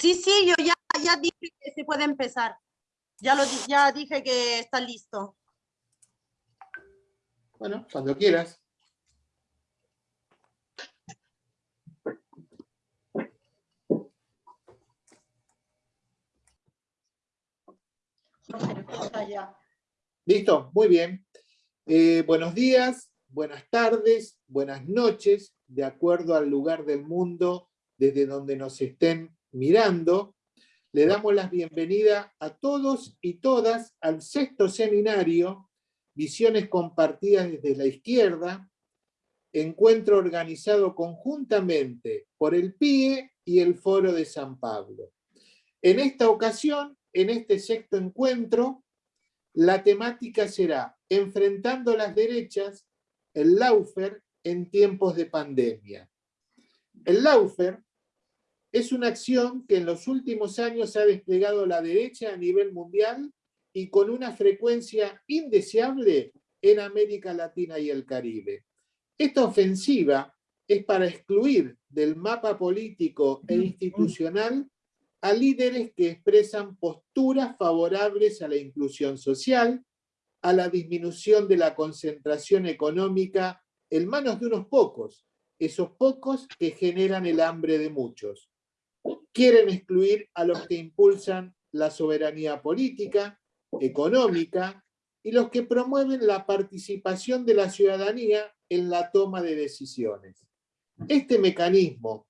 Sí, sí, yo ya, ya dije que se puede empezar. Ya, lo, ya dije que está listo. Bueno, cuando quieras. Listo, muy bien. Eh, buenos días, buenas tardes, buenas noches, de acuerdo al lugar del mundo desde donde nos estén mirando. Le damos la bienvenida a todos y todas al sexto seminario, Visiones Compartidas desde la Izquierda, encuentro organizado conjuntamente por el PIE y el Foro de San Pablo. En esta ocasión, en este sexto encuentro, la temática será Enfrentando las derechas, el Laufer en tiempos de pandemia. El Laufer es una acción que en los últimos años ha desplegado la derecha a nivel mundial y con una frecuencia indeseable en América Latina y el Caribe. Esta ofensiva es para excluir del mapa político e institucional a líderes que expresan posturas favorables a la inclusión social, a la disminución de la concentración económica en manos de unos pocos, esos pocos que generan el hambre de muchos. Quieren excluir a los que impulsan la soberanía política, económica, y los que promueven la participación de la ciudadanía en la toma de decisiones. Este mecanismo,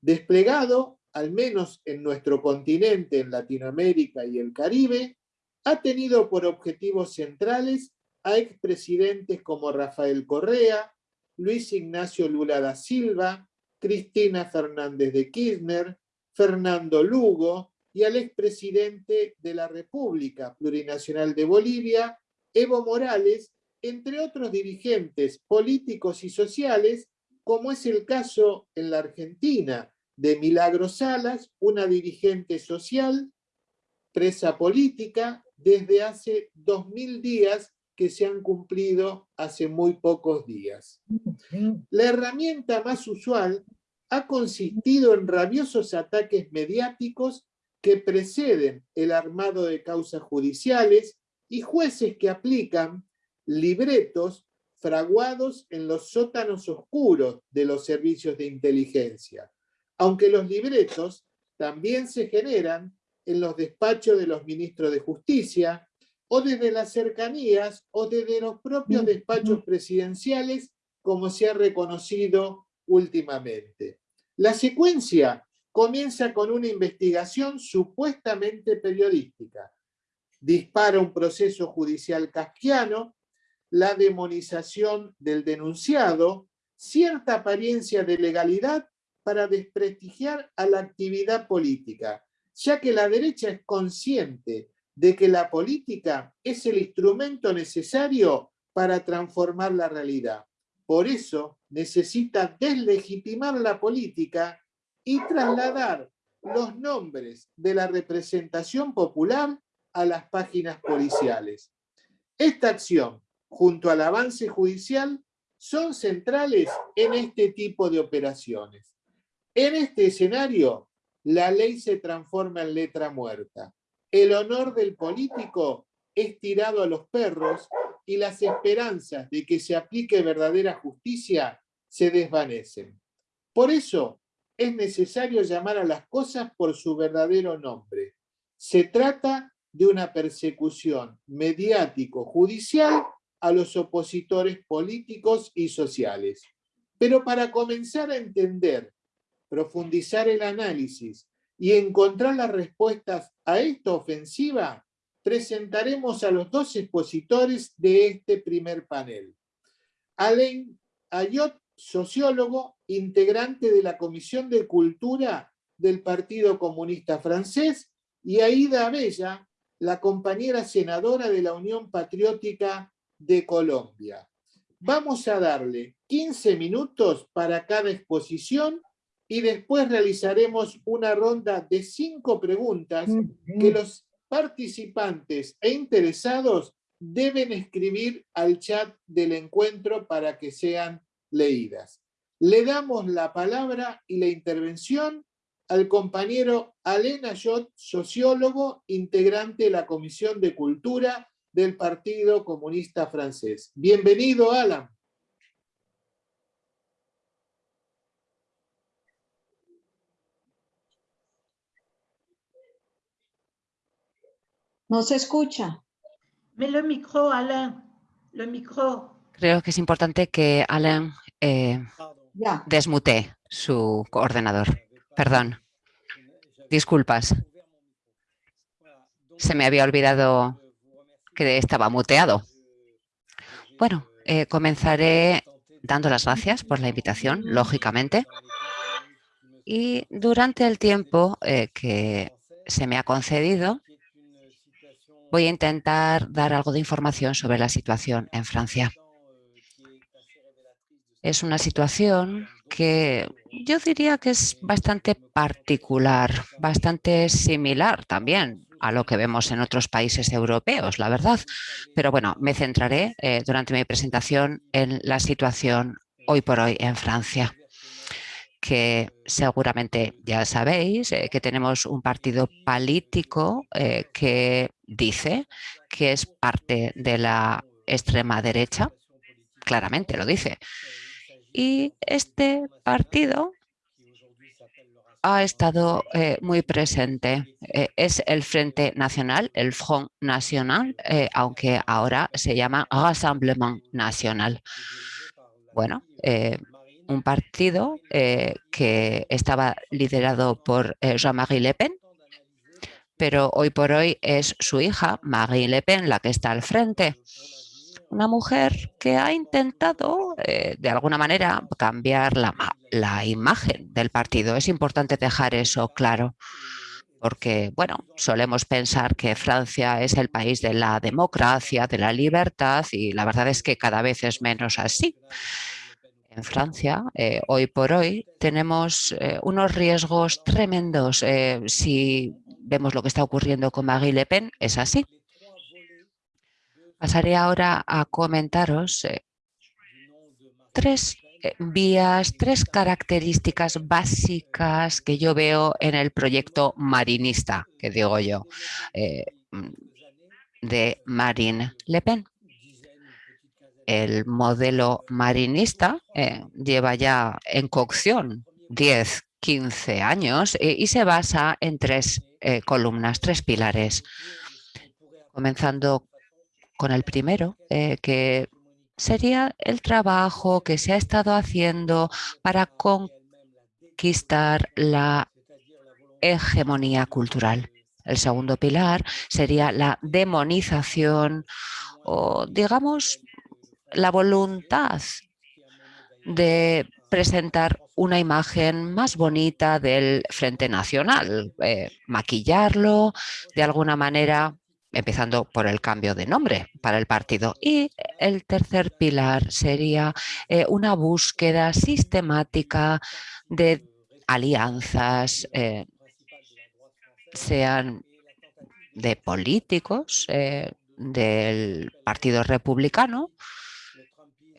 desplegado al menos en nuestro continente, en Latinoamérica y el Caribe, ha tenido por objetivos centrales a expresidentes como Rafael Correa, Luis Ignacio Lula da Silva, Cristina Fernández de Kirchner, Fernando Lugo y al expresidente de la República Plurinacional de Bolivia, Evo Morales, entre otros dirigentes políticos y sociales, como es el caso en la Argentina, de Milagro Salas, una dirigente social, presa política, desde hace dos mil días que se han cumplido hace muy pocos días. La herramienta más usual ha consistido en rabiosos ataques mediáticos que preceden el armado de causas judiciales y jueces que aplican libretos fraguados en los sótanos oscuros de los servicios de inteligencia aunque los libretos también se generan en los despachos de los ministros de Justicia, o desde las cercanías, o desde los propios despachos presidenciales, como se ha reconocido últimamente. La secuencia comienza con una investigación supuestamente periodística. Dispara un proceso judicial kafkiano, la demonización del denunciado, cierta apariencia de legalidad para desprestigiar a la actividad política, ya que la derecha es consciente de que la política es el instrumento necesario para transformar la realidad. Por eso necesita deslegitimar la política y trasladar los nombres de la representación popular a las páginas policiales. Esta acción, junto al avance judicial, son centrales en este tipo de operaciones. En este escenario, la ley se transforma en letra muerta. El honor del político es tirado a los perros y las esperanzas de que se aplique verdadera justicia se desvanecen. Por eso es necesario llamar a las cosas por su verdadero nombre. Se trata de una persecución mediático-judicial a los opositores políticos y sociales. Pero para comenzar a entender profundizar el análisis y encontrar las respuestas a esta ofensiva, presentaremos a los dos expositores de este primer panel. Alain Ayot, sociólogo, integrante de la Comisión de Cultura del Partido Comunista Francés, y Aida Abella, la compañera senadora de la Unión Patriótica de Colombia. Vamos a darle 15 minutos para cada exposición y después realizaremos una ronda de cinco preguntas que los participantes e interesados deben escribir al chat del encuentro para que sean leídas. Le damos la palabra y la intervención al compañero Alain Ayot, sociólogo, integrante de la Comisión de Cultura del Partido Comunista Francés. Bienvenido, Alan. No se escucha. Me le micro, Alain. Le micro. Creo que es importante que Alain eh, Ya. desmute su ordenador. Perdón. Disculpas. Se me había olvidado que estaba muteado. Bueno, eh, comenzaré dando las gracias por la invitación, lógicamente. Y durante el tiempo eh, que se me ha concedido, voy a intentar dar algo de información sobre la situación en Francia. Es una situación que yo diría que es bastante particular, bastante similar también a lo que vemos en otros países europeos, la verdad. Pero bueno, me centraré eh, durante mi presentación en la situación hoy por hoy en Francia que seguramente ya sabéis eh, que tenemos un partido político eh, que dice que es parte de la extrema derecha, claramente lo dice. Y este partido ha estado eh, muy presente. Eh, es el Frente Nacional, el Front National, eh, aunque ahora se llama Rassemblement National. Bueno, un partido que estaba liderado por Jean-Marie Le Pen, pero hoy por hoy es su hija, Marie Le Pen, la que está al frente una mujer que ha intentado eh, de alguna manera cambiar la, la, imagen del partido. Es importante dejar eso claro porque, bueno, solemos pensar que Francia es el país de la democracia, de la libertad y la verdad es que cada vez es menos así. En Francia, eh, hoy por hoy, tenemos eh, unos riesgos tremendos. si vemos lo que está ocurriendo con Marie Le Pen, es así. Pasaré ahora a comentaros eh, tres eh, vías, tres características básicas que yo veo en el proyecto marinista, que digo yo, eh, de Marine Le Pen. El modelo marinista lleva ya en cocción 10, 15 años y se basa en tres columnas, tres pilares, comenzando con el primero, eh, que sería el trabajo que se ha estado haciendo para conquistar la hegemonía cultural. El segundo pilar sería la demonización o, digamos, la voluntad de presentar una imagen más bonita del Frente Nacional, eh, maquillarlo de alguna manera empezando por el cambio de nombre para el partido. Y el tercer pilar sería eh, una búsqueda sistemática de alianzas, eh, sean de políticos del Partido Republicano,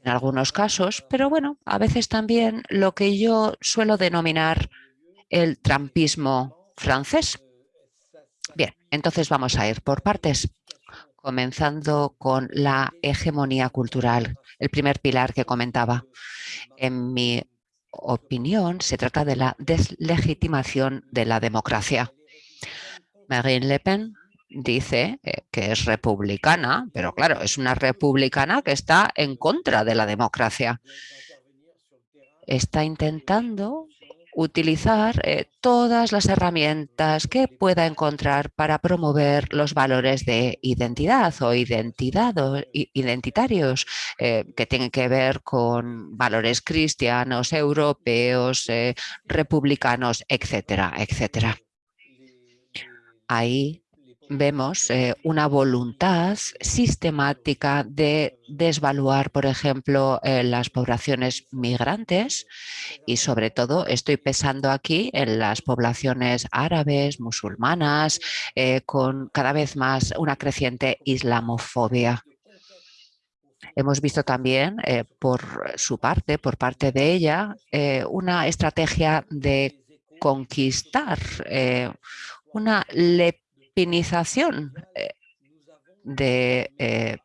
en algunos casos, pero bueno, a veces también lo que yo suelo denominar el trampismo francés, Bien, entonces vamos a ir por partes, comenzando con la hegemonía cultural, el primer pilar que comentaba. En mi opinión, se trata de la deslegitimación de la democracia. Marine Le Pen dice eh, que es republicana, pero claro, es una republicana que está en contra de la democracia. Está intentando utilizar eh, todas las herramientas que pueda encontrar para promover los valores de identidad o identidad identitarios eh, que tienen que ver con valores cristianos, europeos, republicanos, etcétera, etcétera. Ahí vemos eh, una voluntad sistemática de desvaluar, por ejemplo, eh, las poblaciones migrantes y sobre todo estoy pensando aquí en las poblaciones árabes, musulmanas, eh, con cada vez más una creciente islamofobia. Hemos visto también por su parte, por parte de ella, una estrategia de conquistar, una lepinización eh, de eh,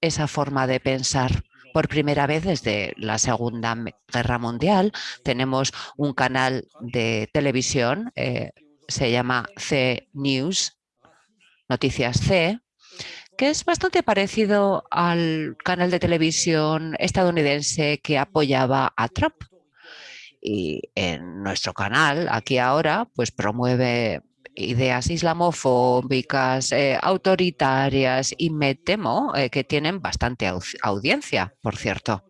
esa forma de pensar. Por primera vez desde la Segunda Guerra Mundial tenemos un canal de televisión, se llama C News, Noticias C, que es bastante parecido al canal de televisión estadounidense que apoyaba a Trump. Y en nuestro canal, aquí ahora, pues promueve ideas islamofóbicas, eh, autoritarias y me temo eh, que tienen bastante audiencia, por cierto.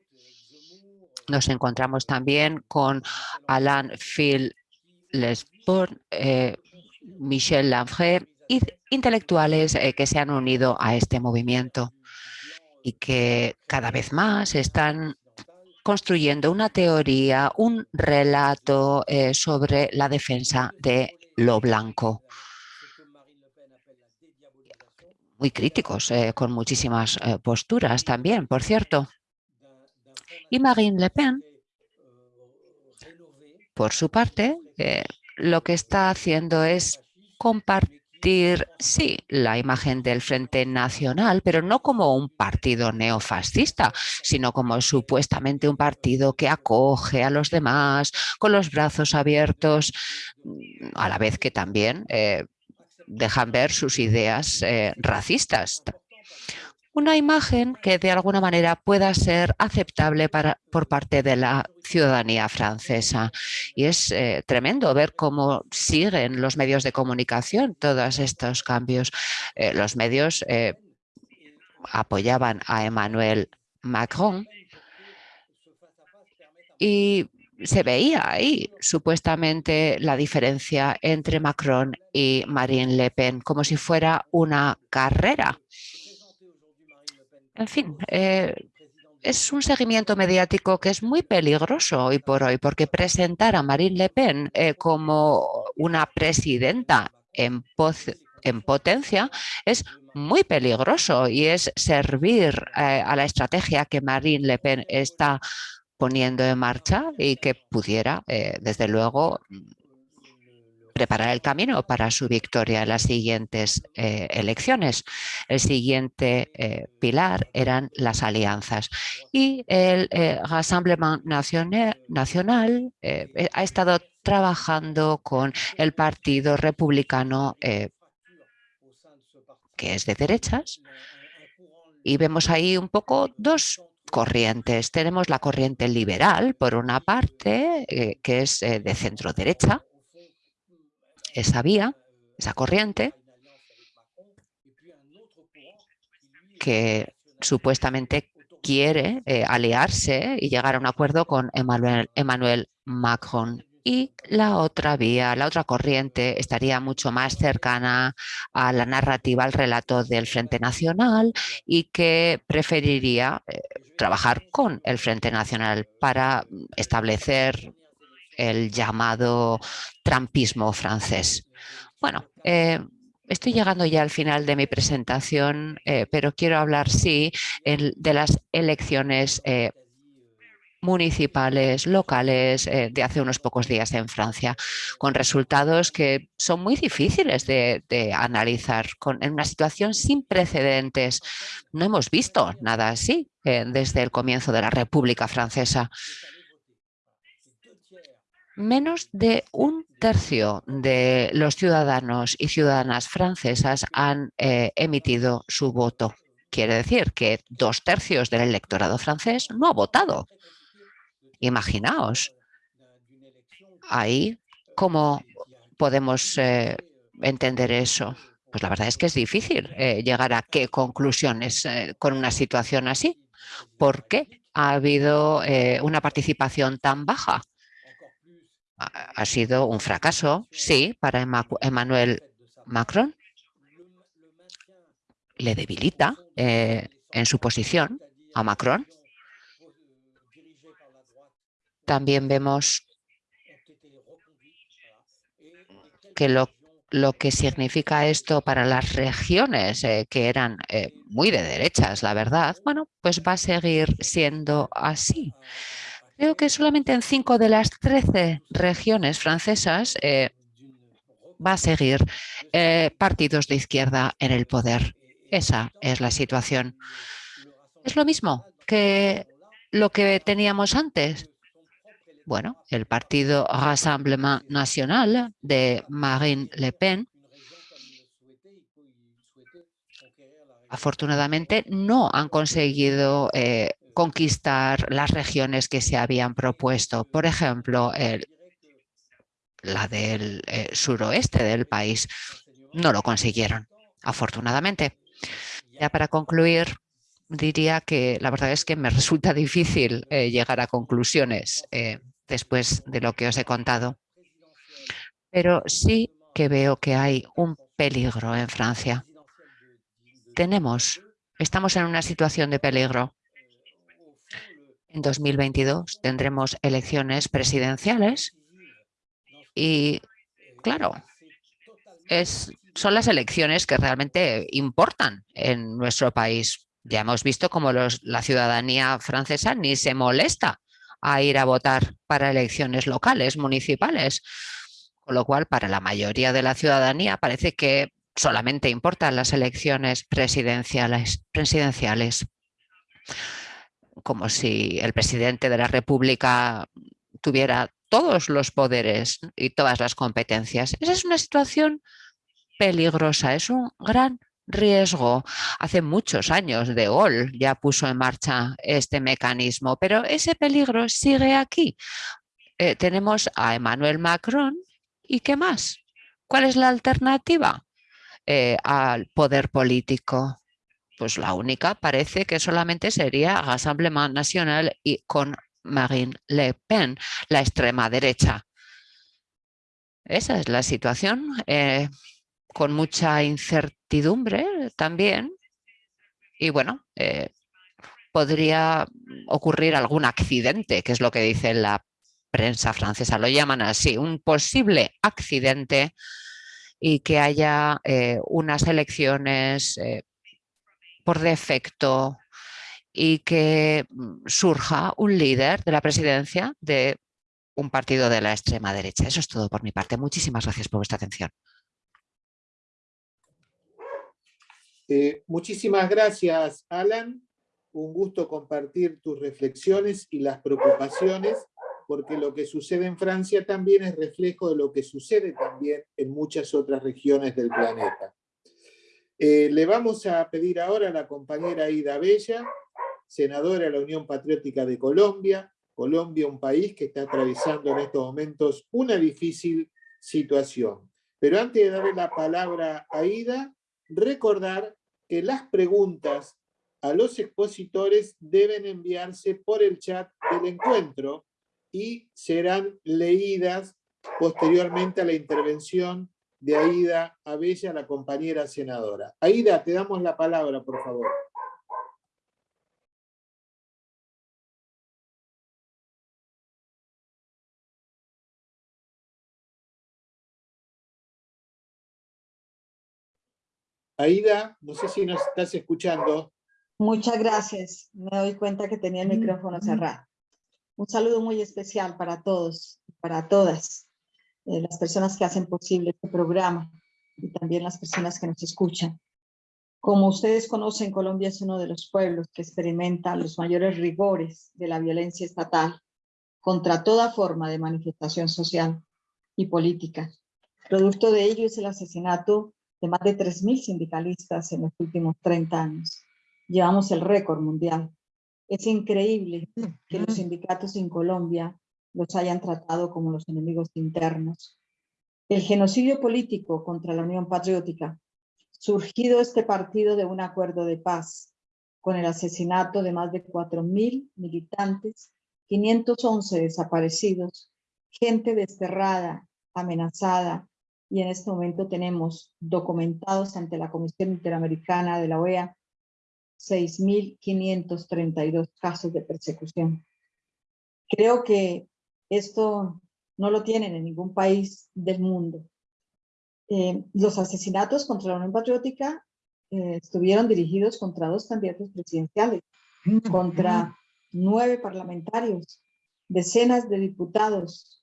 Nos encontramos también con Alain Phil Lesbourne, eh, Michel Lanfray intelectuales eh, que se han unido a este movimiento y que cada vez más están construyendo una teoría, un relato sobre la defensa de lo blanco. Muy críticos, eh, con muchísimas posturas también, por cierto. Y Marine Le Pen, por su parte, lo que está haciendo es compartir sí, la imagen del Frente Nacional, pero no como un partido neofascista, sino como supuestamente un partido que acoge a los demás con los brazos abiertos, a la vez que también eh, dejan ver sus ideas eh, racistas una imagen que de alguna manera pueda ser aceptable para, por parte de la ciudadanía francesa. Y es eh, tremendo ver cómo siguen los medios de comunicación todos estos cambios. Eh, los medios eh, apoyaban a Emmanuel Macron y se veía ahí supuestamente la diferencia entre Macron y Marine Le Pen, como si fuera una carrera. En fin, eh, es un seguimiento mediático que es muy peligroso hoy por hoy, porque presentar a Marine Le Pen eh, como una presidenta en, en, potencia es muy peligroso y es servir eh, a la estrategia que Marine Le Pen está poniendo en marcha y que pudiera, desde luego, preparar el camino para su victoria en las siguientes eh, elecciones. El siguiente eh, pilar eran las alianzas. Y el eh, Rassemblement Nacional, ha estado trabajando con el Partido Republicano que es de derechas y vemos ahí un poco dos corrientes. Tenemos la corriente liberal, por una parte, que es de centro derecha, esa vía, esa corriente, que supuestamente quiere eh, aliarse y llegar a un acuerdo con Emmanuel, Macron. Y la otra vía, la otra corriente estaría mucho más cercana a la narrativa, al relato del Frente Nacional y que preferiría eh, trabajar con el Frente Nacional para establecer el llamado trampismo francés. Bueno, eh, estoy llegando ya al final de mi presentación, eh, pero quiero hablar, sí, de las elecciones eh, municipales, locales, de hace unos pocos días en Francia, con resultados que son muy difíciles de, analizar, con, en una situación sin precedentes. No hemos visto nada así desde el comienzo de la República Francesa menos de un tercio de los ciudadanos y ciudadanas francesas han eh, emitido su voto. Quiere decir que dos tercios del electorado francés no ha votado. Imaginaos. Ahí, ¿cómo podemos eh, entender eso? Pues la verdad es que es difícil eh, llegar a qué conclusiones con una situación así. ¿Por qué ha habido una participación tan baja? Ha sido un fracaso, sí, para Emmanuel Macron. Le debilita eh, en su posición a Macron. También vemos que lo, que significa esto para las regiones eh, que eran eh, muy de derechas, la verdad, bueno, pues va a seguir siendo así. Creo que solamente en cinco de las 13 regiones francesas eh, va a seguir eh, partidos de izquierda en el poder. Esa es la situación. Es lo mismo que lo que teníamos antes. Bueno, el partido Rassemblement National de Marine Le Pen afortunadamente no han conseguido eh, conquistar las regiones que se habían propuesto. Por ejemplo, la del eh, suroeste del país. No lo consiguieron, afortunadamente. Ya para concluir, diría que la verdad es que me resulta difícil eh, llegar a conclusiones después de lo que os he contado. Pero sí que veo que hay un peligro en Francia tenemos, estamos en una situación de peligro. En 2022 tendremos elecciones presidenciales y, claro, es, son las elecciones que realmente importan en nuestro país. Ya hemos visto cómo la ciudadanía francesa ni se molesta a ir a votar para elecciones locales, municipales. Con lo cual, para la mayoría de la ciudadanía parece que solamente importan las elecciones presidenciales, presidenciales, como si el presidente de la República tuviera todos los poderes y todas las competencias. Esa es una situación peligrosa, es un gran riesgo. Hace muchos años De Gaulle ya puso en marcha este mecanismo, pero ese peligro sigue aquí. Eh, tenemos a Emmanuel Macron y ¿qué más? ¿Cuál es la alternativa? Eh, al poder político? Pues la única parece que solamente sería Rassemblement Nacional y con Marine Le Pen, la extrema derecha. Esa es la situación, eh, con mucha incertidumbre también. Y bueno, eh, podría ocurrir algún accidente, que es lo que dice la prensa francesa, lo llaman así, un posible accidente y que haya eh, unas elecciones por defecto y que mm, surja un líder de la presidencia de un partido de la extrema derecha. Eso es todo por mi parte. Muchísimas gracias por vuestra atención. Eh, muchísimas gracias, Alan. Un gusto compartir tus reflexiones y las preocupaciones porque lo que sucede en Francia también es reflejo de lo que sucede también en muchas otras regiones del planeta. Eh, le vamos a pedir ahora a la compañera Ida Bella, senadora de la Unión Patriótica de Colombia, Colombia un país que está atravesando en estos momentos una difícil situación. Pero antes de darle la palabra a Ida, recordar que las preguntas a los expositores deben enviarse por el chat del encuentro y serán leídas posteriormente a la intervención de Aida Abella, la compañera senadora. Aida, te damos la palabra, por favor. Aida, no sé si nos estás escuchando. Muchas gracias. Me doy cuenta que tenía el micrófono cerrado. Un saludo muy especial para todos, para todas eh, las personas que hacen posible este programa y también las personas que nos escuchan. Como ustedes conocen, Colombia es uno de los pueblos que experimenta los mayores rigores de la violencia estatal contra toda forma de manifestación social y política. Producto de ello es el asesinato de más de 3.000 sindicalistas en los últimos 30 años. Llevamos el récord mundial es increíble que los sindicatos en Colombia los hayan tratado como los enemigos internos. El genocidio político contra la Unión Patriótica, surgido este partido de un acuerdo de paz, con el asesinato de más de 4.000 militantes, 511 desaparecidos, gente desterrada, amenazada, y en este momento tenemos documentados ante la Comisión Interamericana de la OEA 6.532 casos de persecución. Creo que esto no lo tienen en ningún país del mundo. Eh, los asesinatos contra la Unión Patriótica eh, estuvieron dirigidos contra dos candidatos presidenciales, contra nueve parlamentarios, decenas de diputados,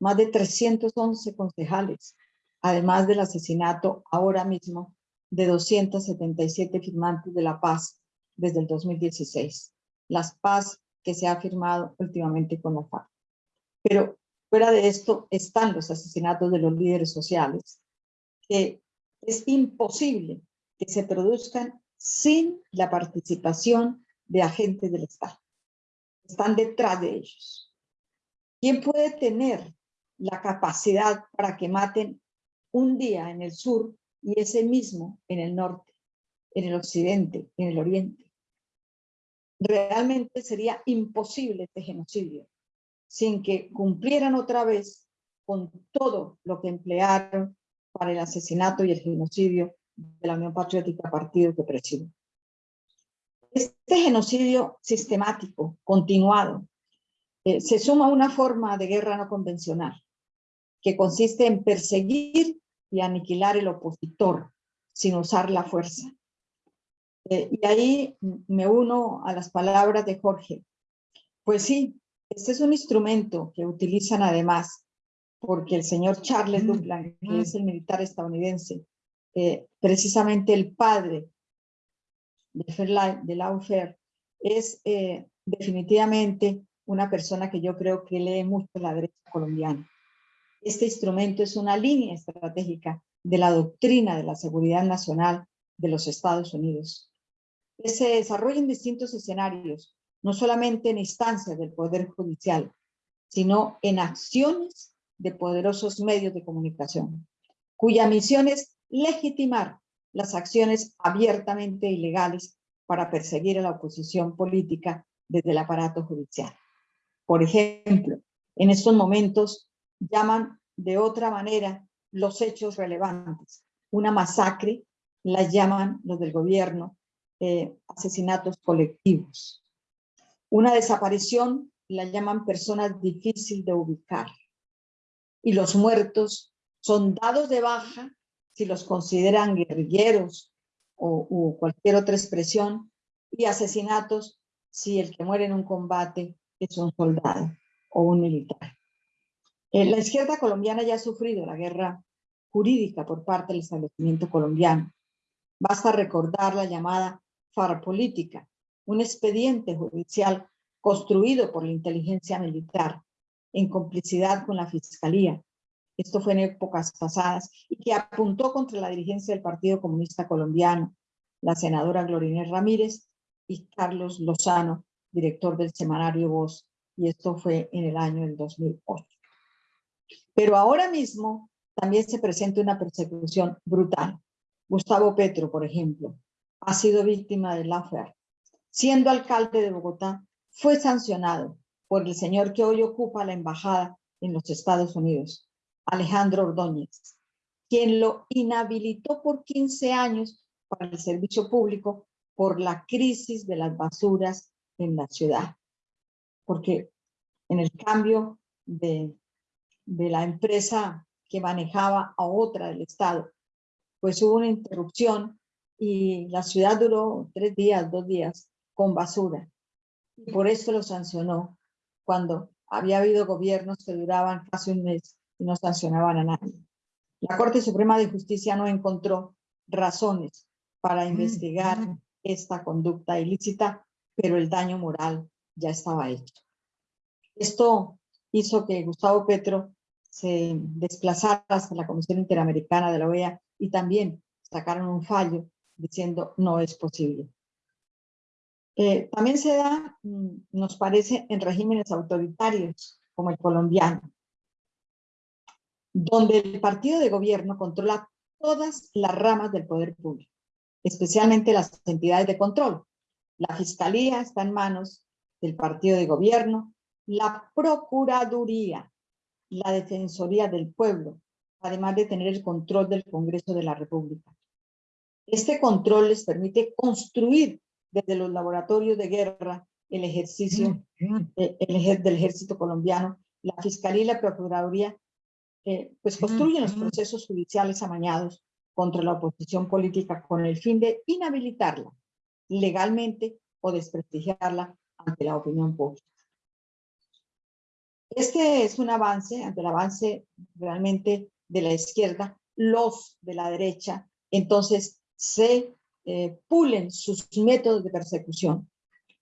más de 311 concejales, además del asesinato ahora mismo de 277 firmantes de la paz desde el 2016. Las paz que se ha firmado últimamente con la FARC. Pero fuera de esto están los asesinatos de los líderes sociales, que es imposible que se produzcan sin la participación de agentes del Estado. Están detrás de ellos. ¿Quién puede tener la capacidad para que maten un día en el sur y ese mismo en el norte, en el occidente, en el oriente? Realmente sería imposible este genocidio sin que cumplieran otra vez con todo lo que emplearon para el asesinato y el genocidio de la Unión Patriótica Partido que presido. Este genocidio sistemático, continuado, eh, se suma a una forma de guerra no convencional, que consiste en perseguir y aniquilar el opositor sin usar la fuerza. Eh, y ahí me uno a las palabras de Jorge. Pues sí, este es un instrumento que utilizan además porque el señor Charles Duplan, que es el militar estadounidense, eh, precisamente el padre de, Fairlight, de Laufer, es eh, definitivamente una persona que yo creo que lee mucho la derecha colombiana. Este instrumento es una línea estratégica de la doctrina de la seguridad nacional de los Estados Unidos. Se desarrolla en distintos escenarios, no solamente en instancias del Poder Judicial, sino en acciones de poderosos medios de comunicación, cuya misión es legitimar las acciones abiertamente ilegales para perseguir a la oposición política desde el aparato judicial. Por ejemplo, en estos momentos llaman de otra manera los hechos relevantes. Una masacre la llaman los del gobierno eh, asesinatos colectivos. Una desaparición la llaman personas difícil de ubicar. Y los muertos son dados de baja si los consideran guerrilleros o cualquier otra expresión, y asesinatos si el que muere en un combate es un soldado o un militar. Eh, la izquierda colombiana ya ha sufrido la guerra jurídica por parte del establecimiento colombiano. Basta recordar la llamada farapolítica, un expediente judicial construido por la inteligencia militar en complicidad con la fiscalía. Esto fue en épocas pasadas y que apuntó contra la dirigencia del Partido Comunista Colombiano, la senadora Glorinés Ramírez y Carlos Lozano, director del semanario Voz, y esto fue en el año del 2008. Pero ahora mismo también se presenta una persecución brutal. Gustavo Petro, por ejemplo, ha sido víctima de la Siendo alcalde de Bogotá, fue sancionado por el señor que hoy ocupa la embajada en los Estados Unidos, Alejandro Ordóñez, quien lo inhabilitó por 15 años para el servicio público por la crisis de las basuras en la ciudad. Porque en el cambio de, de la empresa que manejaba a otra del Estado, pues hubo una interrupción y la ciudad duró tres días, dos días con basura. Y por eso lo sancionó cuando había habido gobiernos que duraban casi un mes y no sancionaban a nadie. La Corte Suprema de Justicia no encontró razones para investigar esta conducta ilícita, pero el daño moral ya estaba hecho. Esto hizo que Gustavo Petro se desplazara hasta la Comisión Interamericana de la OEA y también sacaron un fallo diciendo no es posible. También se da, mm, nos parece, en regímenes autoritarios como el colombiano, donde el partido de gobierno controla todas las ramas del poder público, especialmente las entidades de control. La fiscalía está en manos del partido de gobierno, la procuraduría, la defensoría del pueblo, además de tener el control del Congreso de la República. Este control les permite construir desde los laboratorios de guerra el ejercicio mm, mm. Eh, el, del ejército colombiano, la fiscalía y la procuraduría, eh, pues construyen los mm, procesos judiciales amañados contra la oposición política con el fin de inhabilitarla legalmente o desprestigiarla ante la opinión pública. Este es un avance, ante el avance realmente de la izquierda, los de la derecha, entonces se eh, pulen sus métodos de persecución.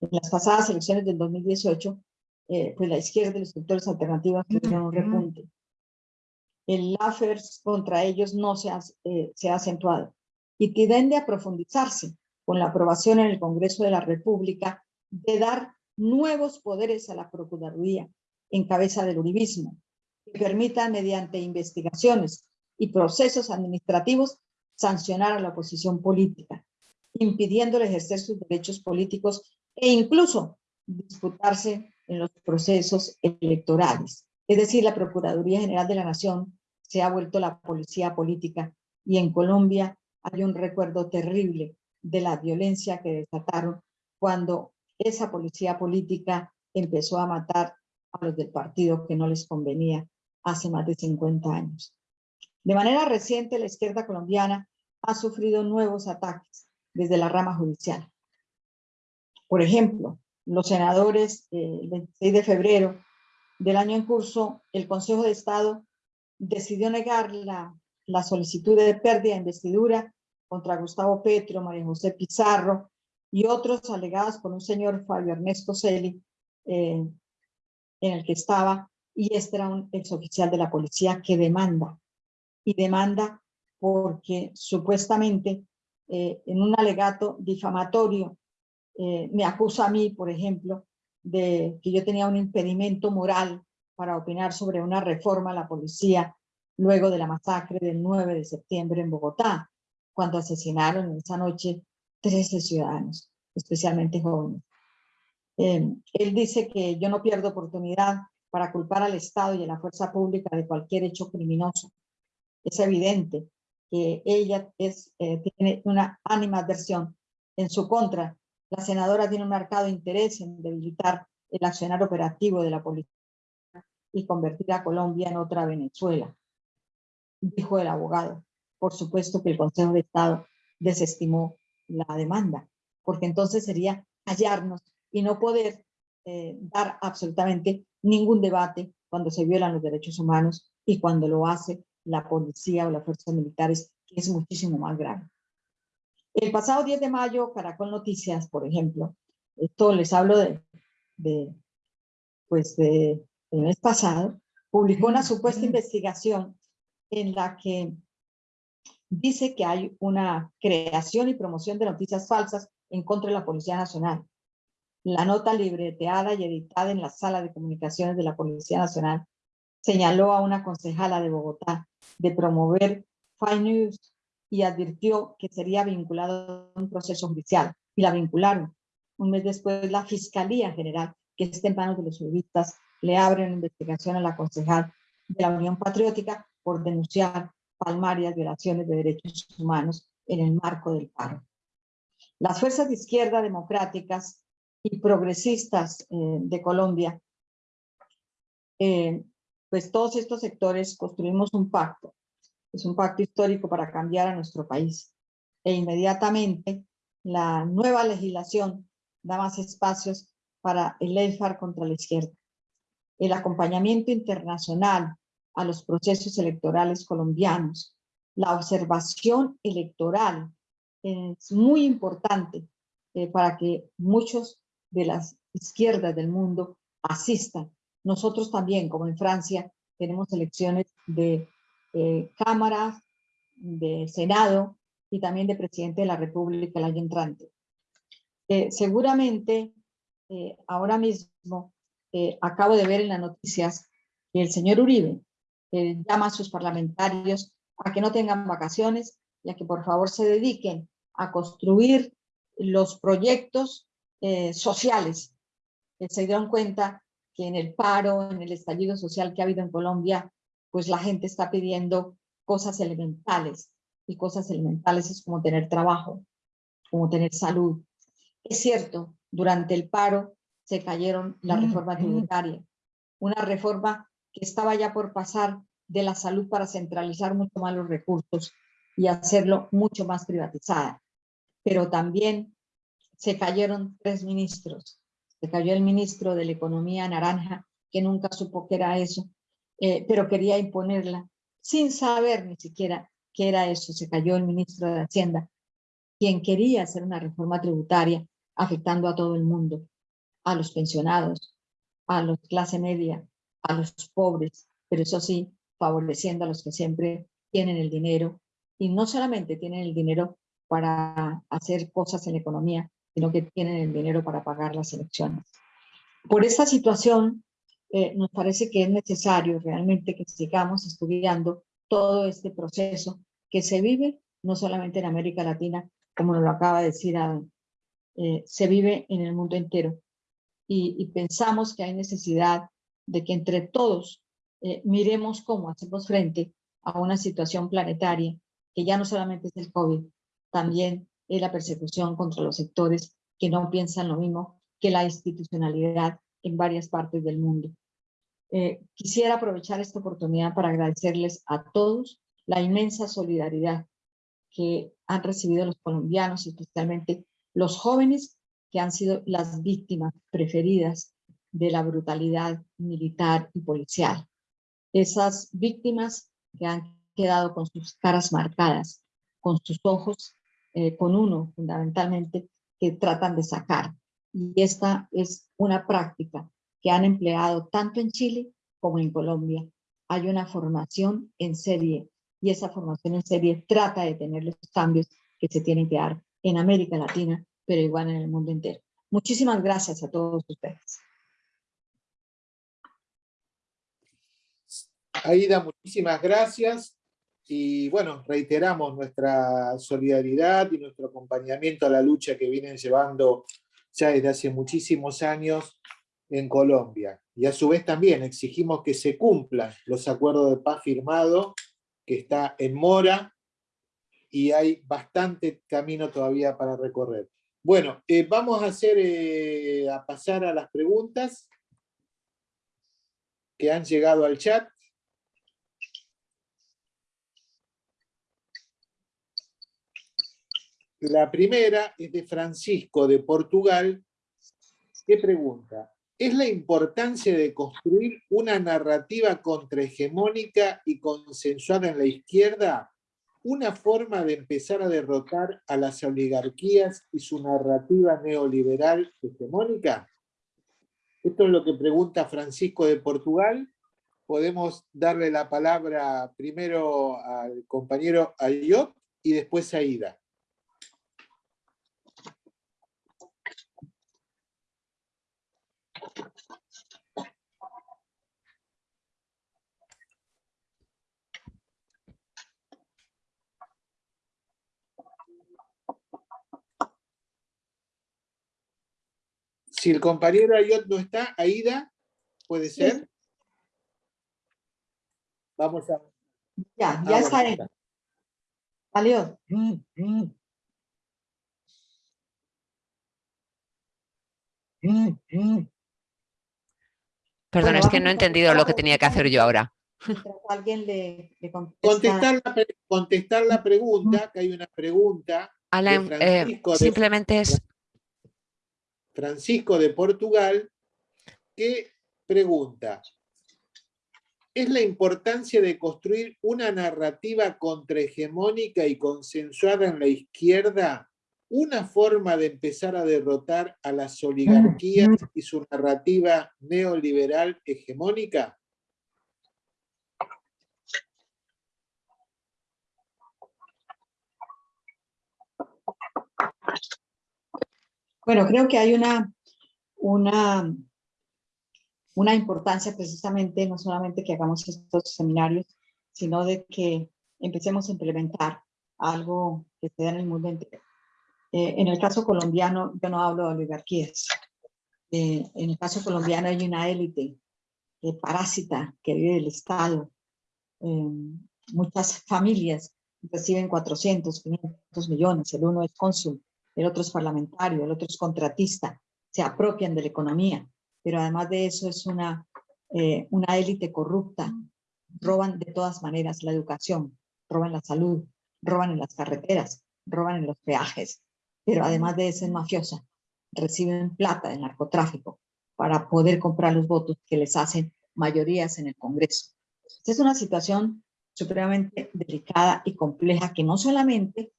En las pasadas elecciones del 2018, eh, pues la izquierda y los sectores alternativos tuvieron un repunte. El LAFERS contra ellos no se ha, eh, se ha acentuado y tiende a profundizarse con la aprobación en el Congreso de la República de dar nuevos poderes a la Procuraduría en cabeza del uribismo, que permitan mediante investigaciones y procesos administrativos sancionar a la oposición política, impidiéndole ejercer sus derechos políticos e incluso disputarse en los procesos electorales. Es decir, la Procuraduría General de la Nación se ha vuelto la policía política y en Colombia hay un recuerdo terrible de la violencia que desataron cuando esa policía política empezó a matar a los del partido que no les convenía hace más de 50 años. De manera reciente, la izquierda colombiana ha sufrido nuevos ataques desde la rama judicial. Por ejemplo, los senadores, eh, el 26 de febrero del año en curso, el Consejo de Estado decidió negar la, la solicitud de pérdida de investidura contra Gustavo Petro, María José Pizarro y otros alegados por un señor Fabio Ernesto Celi, eh, en el que estaba, y este era un exoficial de la policía que demanda, y demanda porque supuestamente eh, en un alegato difamatorio eh, me acusa a mí, por ejemplo, de que yo tenía un impedimento moral para opinar sobre una reforma a la policía luego de la masacre del 9 de septiembre en Bogotá, cuando asesinaron esa noche 13 ciudadanos, especialmente jóvenes. Eh, él dice que yo no pierdo oportunidad para culpar al Estado y a la fuerza pública de cualquier hecho criminoso. Es evidente que ella es, eh, tiene una animadversión en su contra. La senadora tiene un marcado interés en debilitar el accionar operativo de la policía y convertir a Colombia en otra Venezuela, dijo el abogado. Por supuesto que el Consejo de Estado desestimó la demanda, porque entonces sería hallarnos y no poder eh, dar absolutamente ningún debate cuando se violan los derechos humanos y cuando lo hace la policía o las fuerzas militares, que es muchísimo más grave. El pasado 10 de mayo, Caracol Noticias, por ejemplo, esto les hablo de, de pues de, el mes pasado, publicó una supuesta investigación en la que dice que hay una creación y promoción de noticias falsas en contra de la Policía Nacional. La nota libreteada y editada en la sala de comunicaciones de la Policía Nacional señaló a una concejala de Bogotá de promover fake news y advirtió que sería vinculado a un proceso judicial y la vincularon. Un mes después la Fiscalía General, que está en manos de los juristas, le abre una investigación a la concejal de la Unión Patriótica por denunciar palmarias violaciones de derechos humanos en el marco del paro. Las fuerzas de izquierda democráticas y progresistas eh, de Colombia, eh, pues todos estos sectores construimos un pacto, es un pacto histórico para cambiar a nuestro país. E inmediatamente la nueva legislación da más espacios para el EFAR contra la izquierda. El acompañamiento internacional a los procesos electorales colombianos, la observación electoral es muy importante eh, para que muchos de las izquierdas del mundo asistan. Nosotros también, como en Francia, tenemos elecciones de eh, cámaras, de Senado y también de presidente de la República el año entrante. Eh, seguramente, eh, ahora mismo, acabo de ver en las noticias que el señor Uribe llama a sus parlamentarios a que no tengan vacaciones y a que por favor se dediquen a construir los proyectos eh, sociales. se dieron cuenta que en el paro, en el estallido social que ha habido en Colombia, pues la gente está pidiendo cosas elementales. Y cosas elementales es como tener trabajo, como tener salud. Es cierto, durante el paro se cayeron la reforma tributaria, una reforma que estaba ya por pasar de la salud para centralizar mucho más los recursos y hacerlo mucho más privatizada. Pero también se cayeron tres ministros. Se cayó el ministro de la Economía Naranja, que nunca supo que era eso, eh, pero quería imponerla sin saber ni siquiera qué era eso. Se cayó el ministro de Hacienda, quien quería hacer una reforma tributaria afectando a todo el mundo, a los pensionados, a los clase media, a los pobres, pero eso sí, favoreciendo a los que siempre tienen el dinero y no solamente tienen el dinero para hacer cosas en la economía, sino que tienen el dinero para pagar las elecciones. Por esta situación, eh, nos parece que es necesario realmente que sigamos estudiando todo este proceso que se vive no solamente en América Latina, como nos lo acaba de decir eh, se vive en el mundo entero. Y, pensamos que hay necesidad de que entre todos eh, miremos cómo hacemos frente a una situación planetaria que ya no solamente es el COVID, también la persecución contra los sectores que no piensan lo mismo que la institucionalidad en varias partes del mundo. Eh, quisiera aprovechar esta oportunidad para agradecerles a todos la inmensa solidaridad que han recibido los colombianos, especialmente los jóvenes que han sido las víctimas preferidas de la brutalidad militar y policial. Esas víctimas que han quedado con sus caras marcadas, con sus ojos, eh, con uno fundamentalmente, que tratan de sacar. Y esta es una práctica que han empleado tanto en Chile como en Colombia. Hay una formación en serie y esa formación en serie trata de tener los cambios que se tienen que dar en América Latina, pero igual en el mundo entero. Muchísimas gracias a todos ustedes. Aida, muchísimas gracias. Y bueno, reiteramos nuestra solidaridad y nuestro acompañamiento a la lucha que vienen llevando ya desde hace muchísimos años en Colombia. Y a su vez también exigimos que se cumplan los acuerdos de paz firmados, que está en mora, y hay bastante camino todavía para recorrer. Bueno, eh, vamos eh, a pasar a las preguntas que han llegado al chat. La primera es de Francisco de Portugal, que pregunta, ¿es la importancia de construir una narrativa contrahegemónica y consensuada en la izquierda una forma de empezar a derrotar a las oligarquías y su narrativa neoliberal hegemónica? Esto es lo que pregunta Francisco de Portugal. Podemos darle la palabra primero al compañero Ayot y después a Ida. Si el compañero Ayot no está, Aida, ¿puede ser? Vamos a... Ya, ya está ahí. Salió. Perdón, es que no he entendido lo que tenía que hacer yo ahora. Alguien le, contestar, la, contestar la pregunta, que hay una pregunta. Alan, eh, simplemente es Francisco de Portugal, que pregunta, ¿es la importancia de construir una narrativa contrahegemónica y consensuada en la izquierda una forma de empezar a derrotar a las oligarquías y su narrativa neoliberal hegemónica? Bueno, creo que hay una, una, una importancia precisamente, no solamente que hagamos estos seminarios, sino de que empecemos a implementar algo que se da en el mundo entero. Eh, en el caso colombiano, yo no hablo de oligarquías. Eh, en el caso colombiano hay una élite eh, parásita que vive del Estado. muchas familias reciben 400, 500 millones, el uno es cónsul, el otro es parlamentario, el otro es contratista, se apropian de la economía, pero además de eso es una, eh, una élite corrupta, roban de todas maneras la educación, roban la salud, roban en las carreteras, roban en los peajes, pero además de eso es mafiosa, reciben plata del narcotráfico, para poder comprar los votos que les hacen mayorías en el Congreso. Es una situación supremamente delicada y compleja que no solamente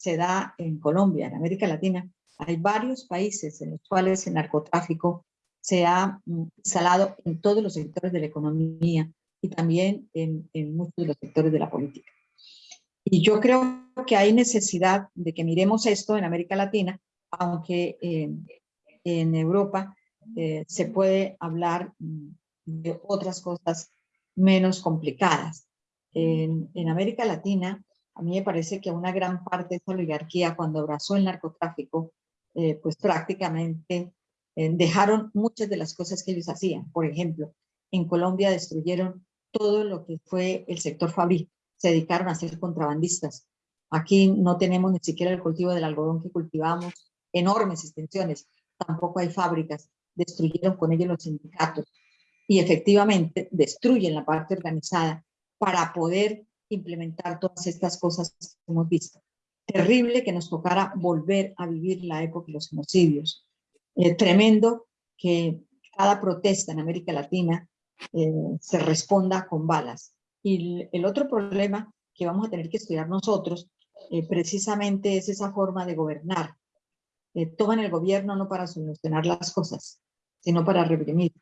se da en Colombia, en América Latina, hay varios países en los cuales el narcotráfico se ha mm, instalado en todos los sectores de la economía y también en, muchos de los sectores de la política. Y yo creo que hay necesidad de que miremos esto en América Latina, aunque en Europa eh, se puede hablar mm, de otras cosas menos complicadas. En, en, América Latina, a mí me parece que una gran parte de esa oligarquía, cuando abrazó el narcotráfico, eh, pues prácticamente eh, dejaron muchas de las cosas que ellos hacían. Por ejemplo, en Colombia destruyeron todo lo que fue el sector fabril, se dedicaron a ser contrabandistas. Aquí no tenemos ni siquiera el cultivo del algodón que cultivamos, enormes extensiones, tampoco hay fábricas, destruyeron con ellos los sindicatos y efectivamente destruyen la parte organizada para poder implementar todas estas cosas que hemos visto. Terrible que nos tocara volver a vivir la época de los genocidios. Eh, tremendo que cada protesta en América Latina eh, se responda con balas. Y el otro problema que vamos a tener que estudiar nosotros eh, precisamente es esa forma de gobernar. toman el gobierno no para solucionar las cosas, sino para reprimir.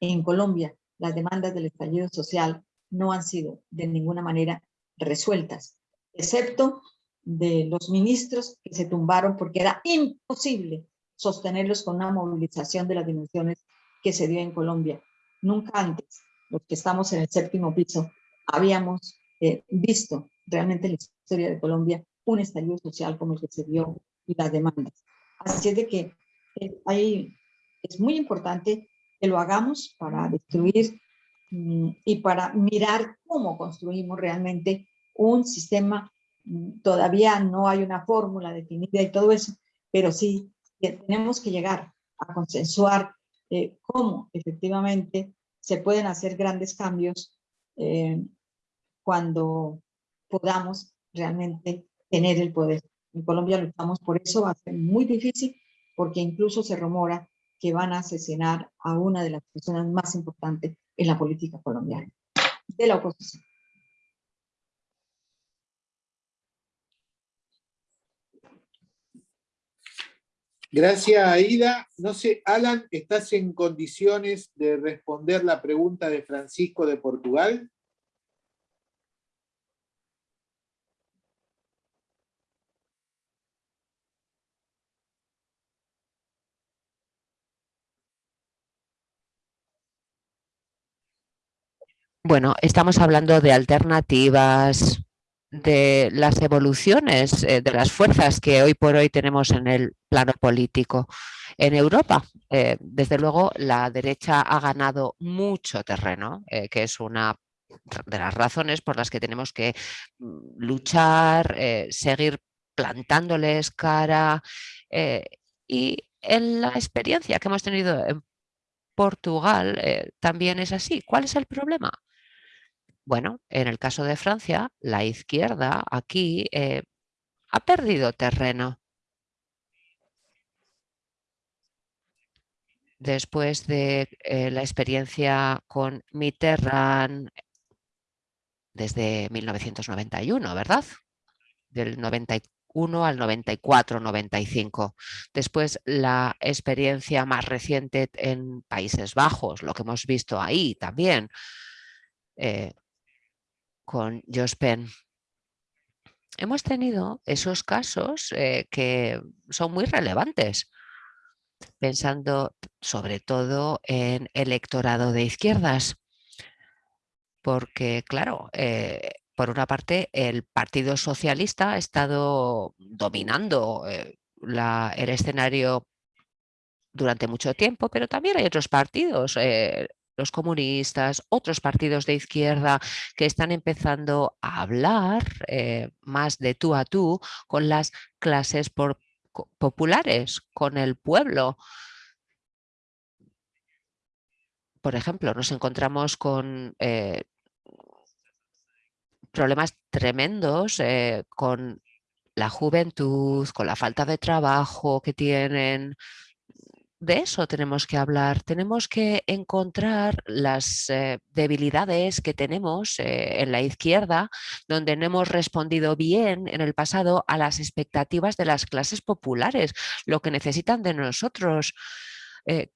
En Colombia, las demandas del estallido social no han sido de ninguna manera resueltas, excepto de los ministros que se tumbaron porque era imposible sostenerlos con una movilización de las dimensiones que se dio en Colombia. Nunca antes, los que estamos en el séptimo piso, habíamos eh, visto realmente en la historia de Colombia un estallido social como el que se dio y las demandas. Así es de que eh, es muy importante que lo hagamos para destruir y para mirar cómo construimos realmente un sistema. Mm, todavía no hay una fórmula definida y todo eso, pero sí que tenemos que llegar a consensuar eh, cómo efectivamente se pueden hacer grandes cambios eh, cuando podamos realmente tener el poder. En Colombia luchamos por eso, va a ser muy difícil porque incluso se rumora que van a asesinar a una de las personas más importantes en la política colombiana, de la oposición. Gracias, Aida. No sé, Alan, ¿estás en condiciones de responder la pregunta de Francisco de Portugal? Bueno, estamos hablando de alternativas, de las evoluciones eh, de las fuerzas que hoy por hoy tenemos en el plano político. En Europa, eh, desde luego, la derecha ha ganado mucho terreno, eh, que es una de las razones por las que tenemos que mm, luchar, seguir plantándoles cara y en la experiencia que hemos tenido en Portugal también es así. ¿Cuál es el problema? Bueno, en el caso de Francia, la izquierda aquí eh, ha perdido terreno. Después de eh, la experiencia con Mitterrand desde 1991, ¿verdad? Del 91 al 94-95. Después la experiencia más reciente en Países Bajos, lo que hemos visto ahí también. Eh, con Jospen. Hemos tenido esos casos eh, que son muy relevantes, pensando sobre todo en electorado de izquierdas, porque claro, eh, por una parte el Partido Socialista ha estado dominando eh, el escenario durante mucho tiempo, pero también hay otros partidos, los comunistas, otros partidos de izquierda que están empezando a hablar eh, más de tú a tú con las clases populares, con el pueblo. Por ejemplo, nos encontramos con eh, problemas tremendos eh, con la juventud, con la falta de trabajo que tienen, de eso tenemos que hablar. Tenemos que encontrar las eh, debilidades que tenemos eh, en la izquierda, donde no hemos respondido bien en el pasado a las expectativas de las clases populares, lo que necesitan de nosotros. Eh,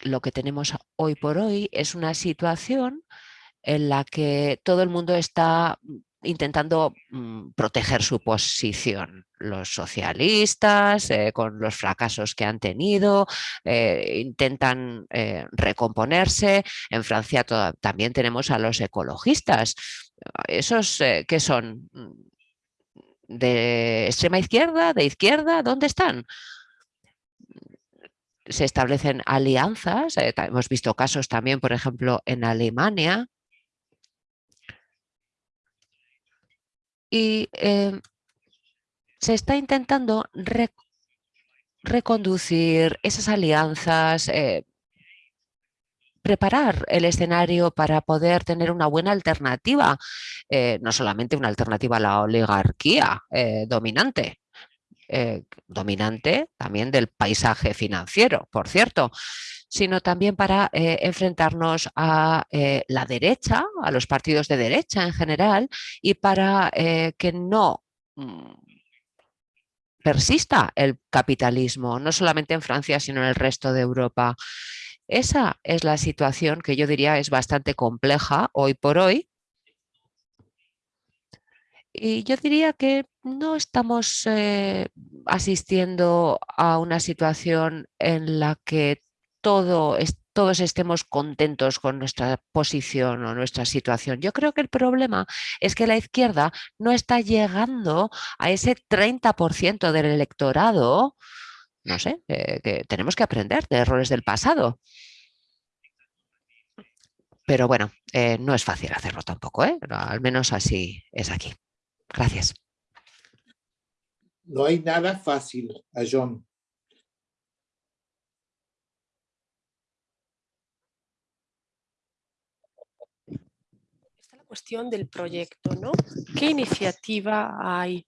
lo que tenemos hoy por hoy es una situación en la que todo el mundo está intentando mm, proteger su posición. Los socialistas, eh, con los fracasos que han tenido, eh, intentan eh, recomponerse. En Francia también tenemos a los ecologistas. ¿Esos qué son? ¿De extrema izquierda? ¿De izquierda? ¿Dónde están? Se establecen alianzas. hemos visto casos también, por ejemplo, en Alemania, y em, se está intentando reconducir esas alianzas, eh, preparar el escenario para poder tener una buena alternativa, eh, no solamente una alternativa a la oligarquía eh, dominante, dominante también del paisaje financiero, por cierto, sino también para eh, enfrentarnos a eh, la derecha, a los partidos de derecha en general, y para eh, que no mm, persista el capitalismo, no solamente en Francia, sino en el resto de Europa. Esa es la situación que yo diría es bastante compleja hoy por hoy. Y yo diría que no estamos asistiendo a una situación en la que todo, todos estemos contentos con nuestra posición o nuestra situación. Yo creo que el problema es que la izquierda no está llegando a ese 30% del electorado, no sé, eh, que tenemos que aprender de errores del pasado. Pero bueno, eh, no es fácil hacerlo tampoco, ¿eh? al menos así es aquí. Gracias. No hay nada fácil, John. Cuestión del proyecto, ¿no? ¿Qué iniciativa hay?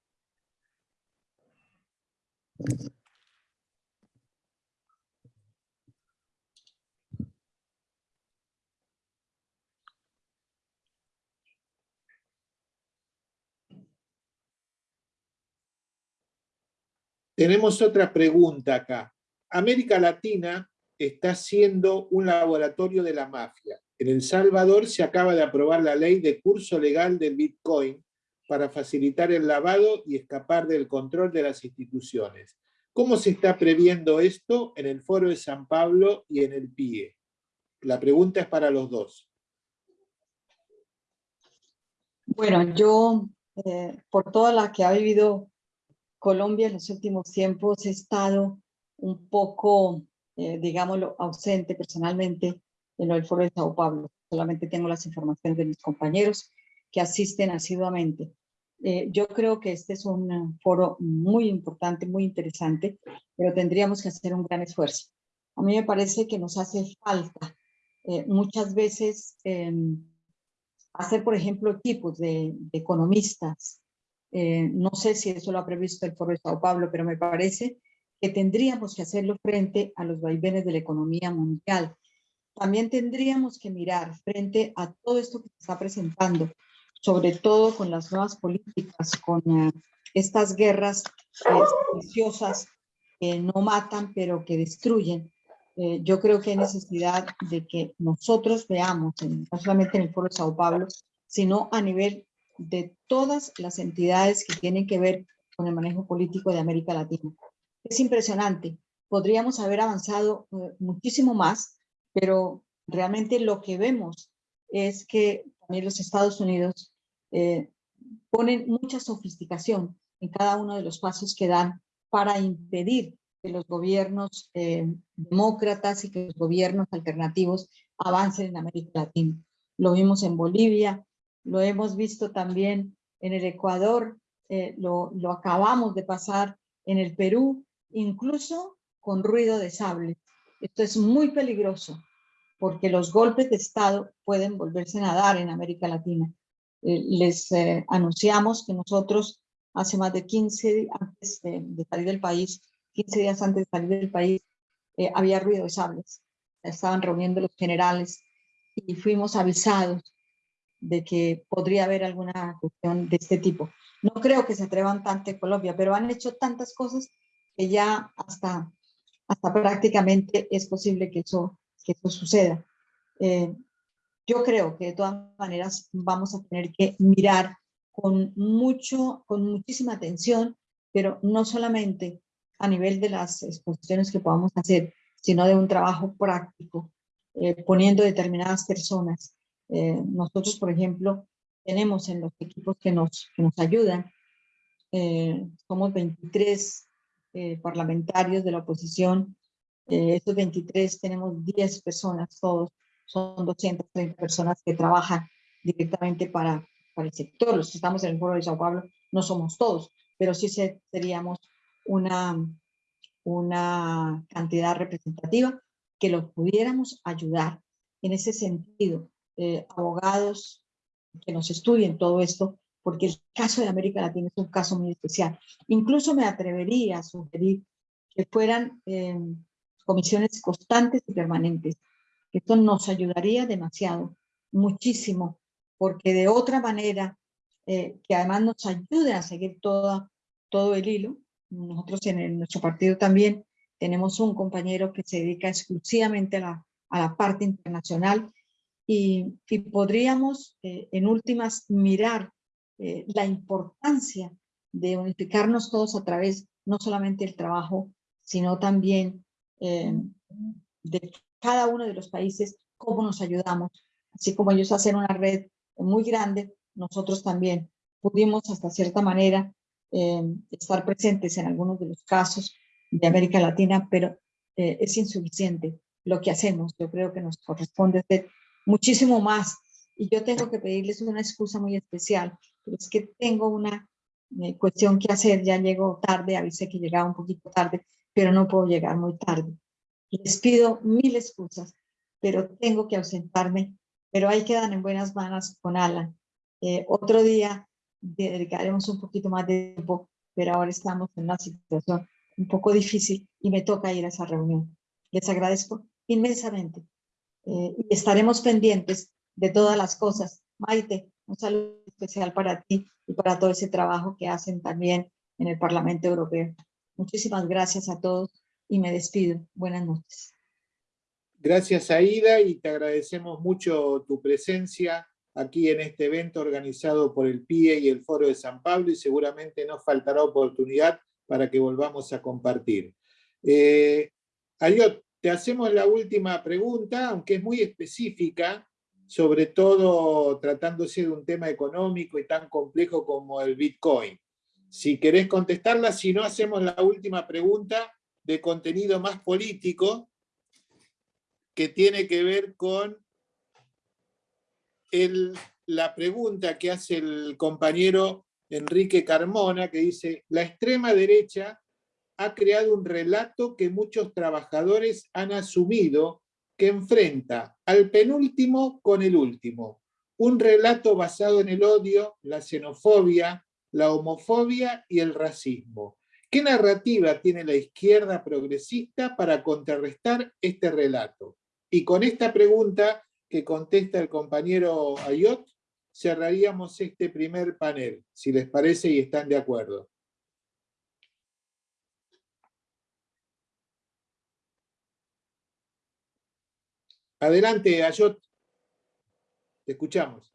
Tenemos otra pregunta acá. América Latina está siendo un laboratorio de la mafia. En El Salvador se acaba de aprobar la ley de curso legal del Bitcoin para facilitar el lavado y escapar del control de las instituciones. ¿Cómo se está previendo esto en el Foro de San Pablo y en el PIE? La pregunta es para los dos. Bueno, yo, eh, por toda la que ha vivido Colombia en los últimos tiempos, he estado un poco, eh, digámoslo, ausente personalmente en el foro de Sao Paulo. Solamente tengo las informaciones de mis compañeros que asisten asiduamente. Eh, yo creo que este es un foro muy importante, muy interesante, pero tendríamos que hacer un gran esfuerzo. A mí me parece que nos hace falta eh, muchas veces em, hacer, por ejemplo, equipos de, economistas. Eh, no sé si eso lo ha previsto el foro de Sao Paulo, pero me parece que tendríamos que hacerlo frente a los vaivenes de la economía mundial, también tendríamos que mirar frente a todo esto que se está presentando, sobre todo con las nuevas políticas, con eh, estas guerras viciosas que no matan, pero que destruyen. Eh, yo creo que hay necesidad de que nosotros veamos, no solamente en el Foro de Sao Paulo, sino a nivel de todas las entidades que tienen que ver con el manejo político de América Latina. Es impresionante. Podríamos haber avanzado eh, muchísimo más pero realmente lo que vemos es que también los Estados Unidos eh, ponen mucha sofisticación en cada uno de los pasos que dan para impedir que los gobiernos eh, demócratas y que los gobiernos alternativos avancen en América Latina. Lo vimos en Bolivia, lo hemos visto también en el Ecuador, eh, lo, lo acabamos de pasar en el Perú, incluso con ruido de sable. Esto es muy peligroso porque los golpes de Estado pueden volverse a dar en América Latina. Eh, les eh, anunciamos que nosotros hace más de 15 días antes de, salir del país, 15 días antes de salir del país, había ruido de sables. Estaban reuniendo los generales y fuimos avisados de que podría haber alguna cuestión de este tipo. No creo que se atrevan tanto en Colombia, pero han hecho tantas cosas que ya hasta, hasta prácticamente es posible que eso, que eso suceda. Eh, yo creo que de todas maneras vamos a tener que mirar con, mucho, con muchísima atención, pero no solamente a nivel de las exposiciones que podamos hacer, sino de un trabajo práctico, eh, poniendo determinadas personas eh, nosotros, por ejemplo, tenemos en los equipos que nos, que nos ayudan, somos 23 eh, parlamentarios de la oposición, estos 23 tenemos 10 personas, todos son 230 personas que trabajan directamente para, para el sector. Los que estamos en el foro de Sao Paulo no somos todos, pero sí seríamos una, una cantidad representativa que los pudiéramos ayudar en ese sentido eh, abogados que nos estudien todo esto, porque el caso de América Latina es un caso muy especial. Incluso me atrevería a sugerir que fueran eh, comisiones constantes y permanentes. Esto nos ayudaría demasiado, muchísimo, porque de otra manera, eh, que además nos ayude a seguir toda, todo el hilo. Nosotros en, nuestro partido también tenemos un compañero que se dedica exclusivamente a la, a la parte internacional y, podríamos eh, en últimas mirar eh, la importancia de unificarnos todos a través no solamente del trabajo, sino también eh, de cada uno de los países, cómo nos ayudamos. Así como ellos hacen una red muy grande, nosotros también pudimos hasta cierta manera estar presentes en algunos de los casos de América Latina, pero es insuficiente lo que hacemos. Yo creo que nos corresponde hacer muchísimo más. Y yo tengo que pedirles una excusa muy especial, pero es que tengo una eh, cuestión que hacer, ya llego tarde, avisé que llegaba un poquito tarde, pero no puedo llegar muy tarde. Les pido mil excusas, pero tengo que ausentarme, pero ahí quedan en buenas manos con Alan. Eh, otro día dedicaremos un poquito más de tiempo, pero ahora estamos en una situación un poco difícil y me toca ir a esa reunión. Les agradezco inmensamente eh, y estaremos pendientes de todas las cosas. Maite, un saludo especial para ti y para todo ese trabajo que hacen también en el Parlamento Europeo. Muchísimas gracias a todos y me despido. Buenas noches. Gracias Aida y te agradecemos mucho tu presencia aquí en este evento organizado por el PIE y el Foro de San Pablo y seguramente nos faltará oportunidad para que volvamos a compartir. Eh, te hacemos la última pregunta, aunque es muy específica, sobre todo tratándose de un tema económico y tan complejo como el Bitcoin. Si querés contestarla, si no, hacemos la última pregunta de contenido más político, que tiene que ver con la pregunta que hace el compañero Enrique Carmona, que dice, la extrema derecha ha creado un relato que muchos trabajadores han asumido que enfrenta al penúltimo con el último. Un relato basado en el odio, la xenofobia, la homofobia y el racismo. ¿Qué narrativa tiene la izquierda progresista para contrarrestar este relato? Y con esta pregunta que contesta el compañero Ayot, cerraríamos este primer panel, si les parece y están de acuerdo. Adelante, Ayot. Te escuchamos.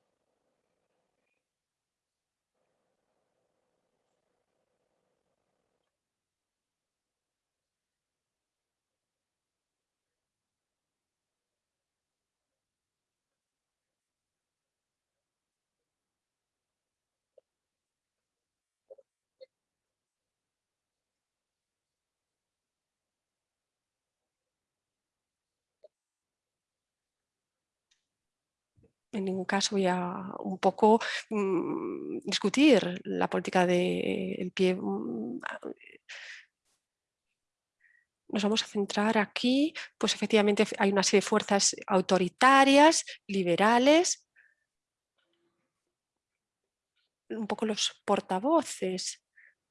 En ningún caso voy a un poco mm, discutir la política del pie. Mm, nos vamos a centrar aquí, pues efectivamente hay una serie de fuerzas autoritarias, liberales, un poco los portavoces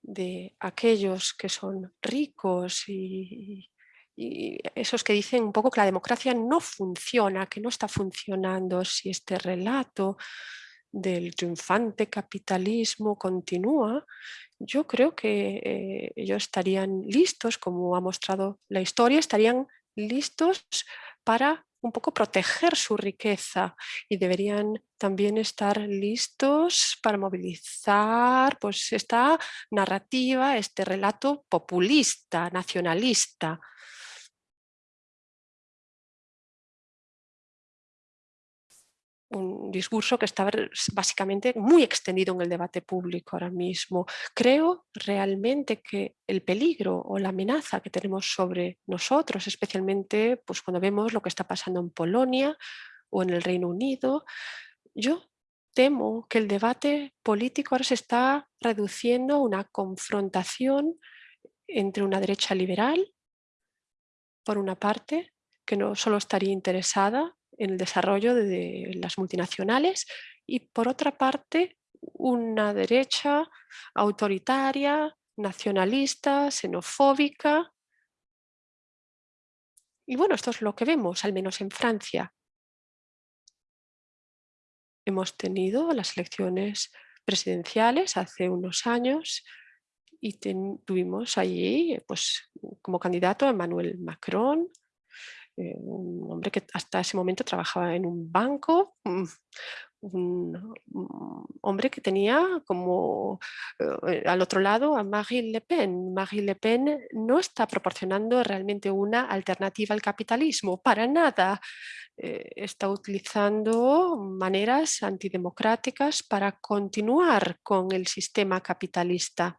de aquellos que son ricos y, y esos que dicen un poco que la democracia no funciona, que no está funcionando, si este relato del triunfante capitalismo continúa, yo creo que eh, ellos estarían listos, como ha mostrado la historia, estarían listos para un poco proteger su riqueza y deberían también estar listos para movilizar pues, esta narrativa, este relato populista, nacionalista, un discurso que está básicamente muy extendido en el debate público ahora mismo. Creo realmente que el peligro o la amenaza que tenemos sobre nosotros, especialmente pues, cuando vemos lo que está pasando en Polonia o en el Reino Unido, yo temo que el debate político ahora se está reduciendo a una confrontación entre una derecha liberal, por una parte, que no solo estaría interesada en el desarrollo de las multinacionales y por otra parte una derecha autoritaria, nacionalista, xenofóbica. Y bueno, esto es lo que vemos, al menos en Francia. Hemos tenido las elecciones presidenciales hace unos años y tuvimos allí pues, como candidato a Emmanuel Macron, eh, un hombre que hasta ese momento trabajaba en un banco, mm, un, hombre que tenía como eh, al otro lado a Marine Le Pen. Marine Le Pen no está proporcionando realmente una alternativa al capitalismo, para nada. Eh, está utilizando maneras antidemocráticas para continuar con el sistema capitalista.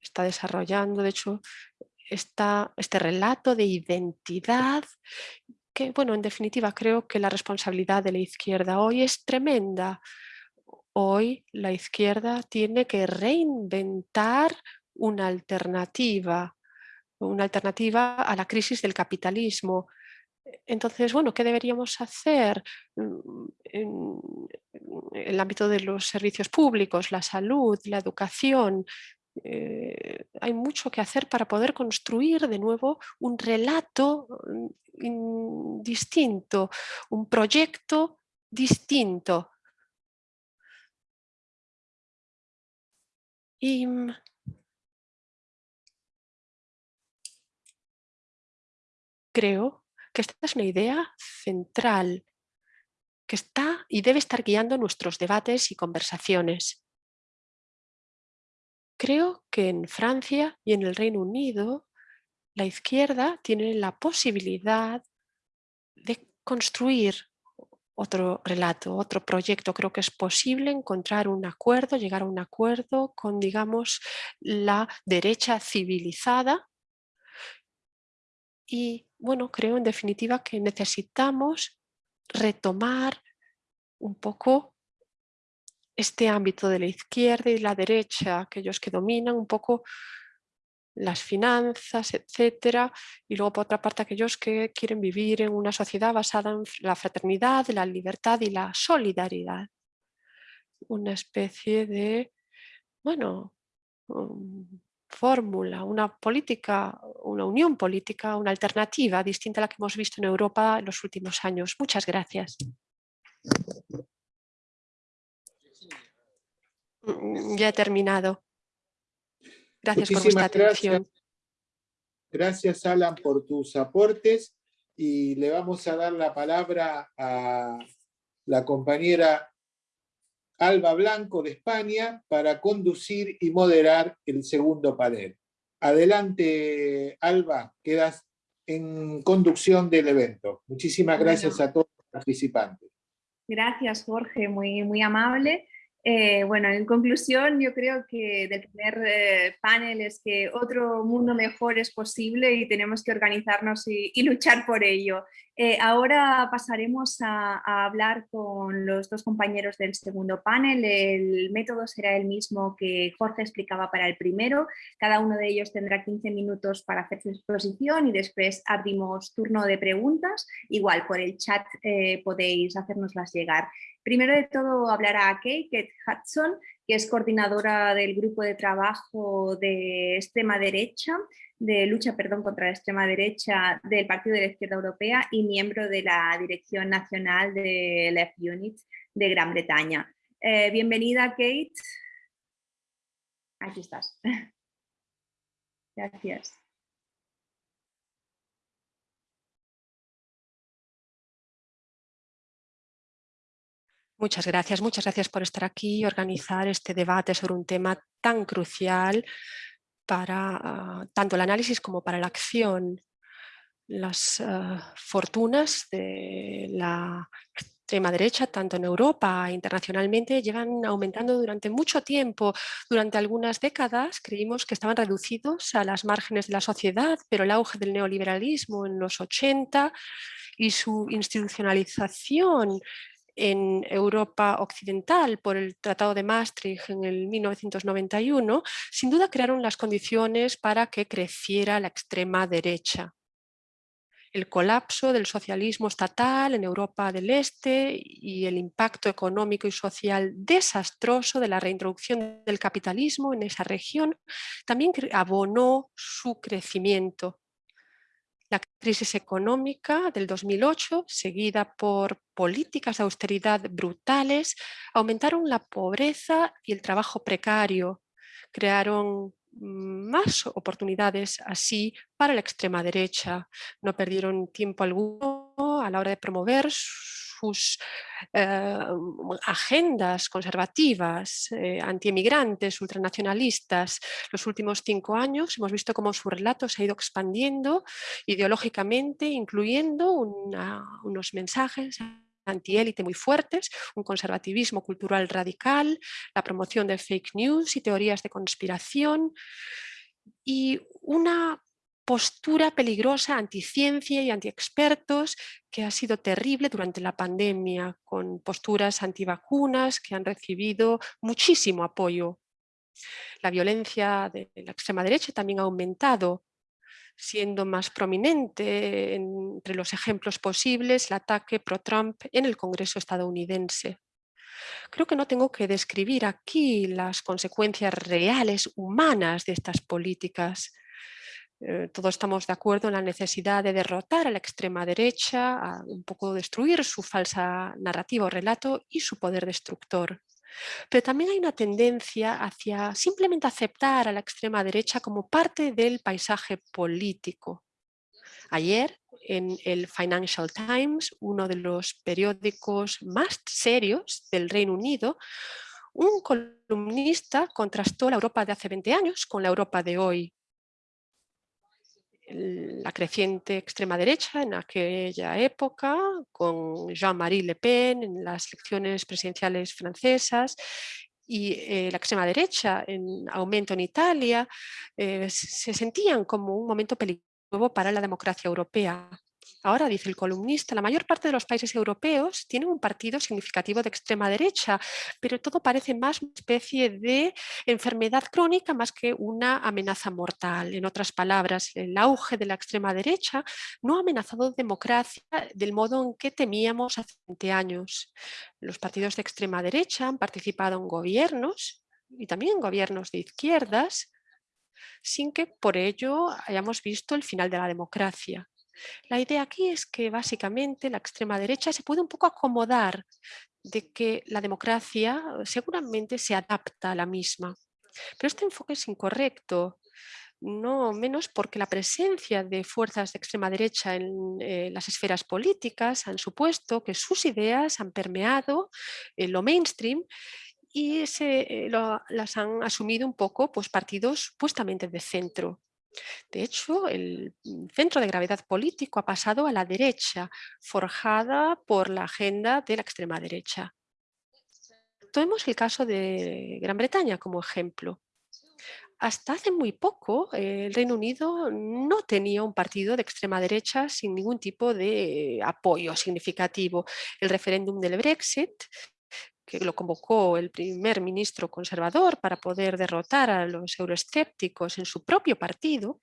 Está desarrollando, de hecho, este relato de identidad que, bueno, en definitiva creo que la responsabilidad de la izquierda hoy es tremenda. Hoy la izquierda tiene que reinventar una alternativa, una alternativa a la crisis del capitalismo. Entonces, bueno, ¿qué deberíamos hacer mm, en el ámbito de los servicios públicos, la salud, la educación? Eh, hay mucho que hacer para poder construir de nuevo un relato mm, distinto, un proyecto distinto. Y mm, creo que esta es una idea central que está y debe estar guiando nuestros debates y conversaciones. Creo que en Francia y en el Reino Unido la izquierda tiene la posibilidad de construir otro relato, otro proyecto. Creo que es posible encontrar un acuerdo, llegar a un acuerdo con, digamos, la derecha civilizada. Y, bueno, creo en definitiva que necesitamos retomar un poco este ámbito de la izquierda y la derecha, aquellos que dominan un poco las finanzas, etcétera, y luego por otra parte aquellos que quieren vivir en una sociedad basada en la fraternidad, la libertad y la solidaridad. Una especie de, bueno, fórmula, una política, una unión política, una alternativa distinta a la que hemos visto en Europa en los últimos años. Muchas gracias. Mm, ya he terminado. Gracias por vuestra atención. Gracias. Alan por tus aportes y le vamos a dar la palabra a la compañera Alba Blanco de España para conducir y moderar el segundo panel. Adelante, Alba, quedas en conducción del evento. Muchísimas gracias a todos los participantes. Gracias, Jorge, muy, muy amable. Eh, bueno, en conclusión, yo creo que del primer eh, panel es que otro mundo mejor es posible y tenemos que organizarnos y, luchar por ello. Eh, ahora pasaremos a, hablar con los dos compañeros del segundo panel. El método será el mismo que Jorge explicaba para el primero. Cada uno de ellos tendrá 15 minutos para hacer su exposición y después abrimos turno de preguntas. Igual por el chat podéis hacernoslas llegar. Primero de todo hablará Kate Hudson, que es coordinadora del grupo de trabajo de extrema derecha, de lucha perdón, contra la extrema derecha del Partido de la Izquierda Europea y miembro de la Dirección Nacional de Left Unit de Gran Bretaña. Eh, bienvenida, Kate. Aquí estás. Gracias. Muchas gracias, muchas gracias por estar aquí y organizar este debate sobre un tema tan crucial para ah, tanto el análisis como para la acción. Las ah, fortunas de la extrema derecha, tanto en Europa e internacionalmente, llevan aumentando durante mucho tiempo. Durante algunas décadas creímos que estaban reducidos a las márgenes de la sociedad, pero el auge del neoliberalismo en los 80 y su institucionalización en Europa Occidental por el Tratado de Maastricht en el 1991, sin duda crearon las condiciones para que creciera la extrema derecha. El colapso del socialismo estatal en Europa del Este y el impacto económico y social desastroso de la reintroducción del capitalismo en esa región también abonó su crecimiento. La crisis económica del 2008, seguida por políticas de austeridad brutales, aumentaron la pobreza y el trabajo precario, crearon más oportunidades así para la extrema derecha. No perdieron tiempo alguno a la hora de promover sus eh, agendas conservativas, eh, antiemigrantes, ultranacionalistas. Los últimos cinco años hemos visto cómo su relato se ha ido expandiendo ideológicamente, incluyendo unos mensajes antiélite muy fuertes, un conservativismo cultural radical, la promoción de fake news y teorías de conspiración y una postura peligrosa anticiencia y antiexpertos que ha sido terrible durante la pandemia, con posturas antivacunas que han recibido muchísimo apoyo. La violencia de la extrema derecha también ha aumentado, siendo más prominente entre los ejemplos posibles el ataque pro-Trump en el Congreso estadounidense. Creo que no tengo que describir aquí las consecuencias reales humanas de estas políticas. Eh, todos estamos de acuerdo en la necesidad de derrotar a la extrema derecha, un poco destruir su falsa narrativa o relato y su poder destructor. Pero también hay una tendencia hacia simplemente aceptar a la extrema derecha como parte del paisaje político. Ayer, en el Financial Times, uno de los periódicos más serios del Reino Unido, un columnista contrastó la Europa de hace 20 años con la Europa de hoy la creciente extrema derecha en aquella época, con Jean-Marie Le Pen en las elecciones presidenciales francesas y eh, la extrema derecha en aumento en Italia, eh, se sentían como un momento peligroso para la democracia europea. Ahora, dice el columnista, la mayor parte de los países europeos tienen un partido significativo de extrema derecha, pero todo parece más una especie de enfermedad crónica más que una amenaza mortal. En otras palabras, el auge de la extrema derecha no ha amenazado democracia del modo en que temíamos hace 20 años. Los partidos de extrema derecha han participado en gobiernos y también en gobiernos de izquierdas sin que por ello hayamos visto el final de la democracia. La idea aquí es que básicamente la extrema derecha se puede un poco acomodar de que la democracia seguramente se adapta a la misma. Pero este enfoque es incorrecto, no menos porque la presencia de fuerzas de extrema derecha en eh, las esferas políticas han supuesto que sus ideas han permeado en lo mainstream y se, eh, las han asumido un poco pues, partidos supuestamente de centro. De hecho, el centro de gravedad político ha pasado a la derecha, forjada por la agenda de la extrema derecha. Tomemos el caso de Gran Bretaña como ejemplo. Hasta hace muy poco el Reino Unido no tenía un partido de extrema derecha sin ningún tipo de apoyo significativo. El referéndum del Brexit que lo convocó el primer ministro conservador para poder derrotar a los euroescépticos en su propio partido,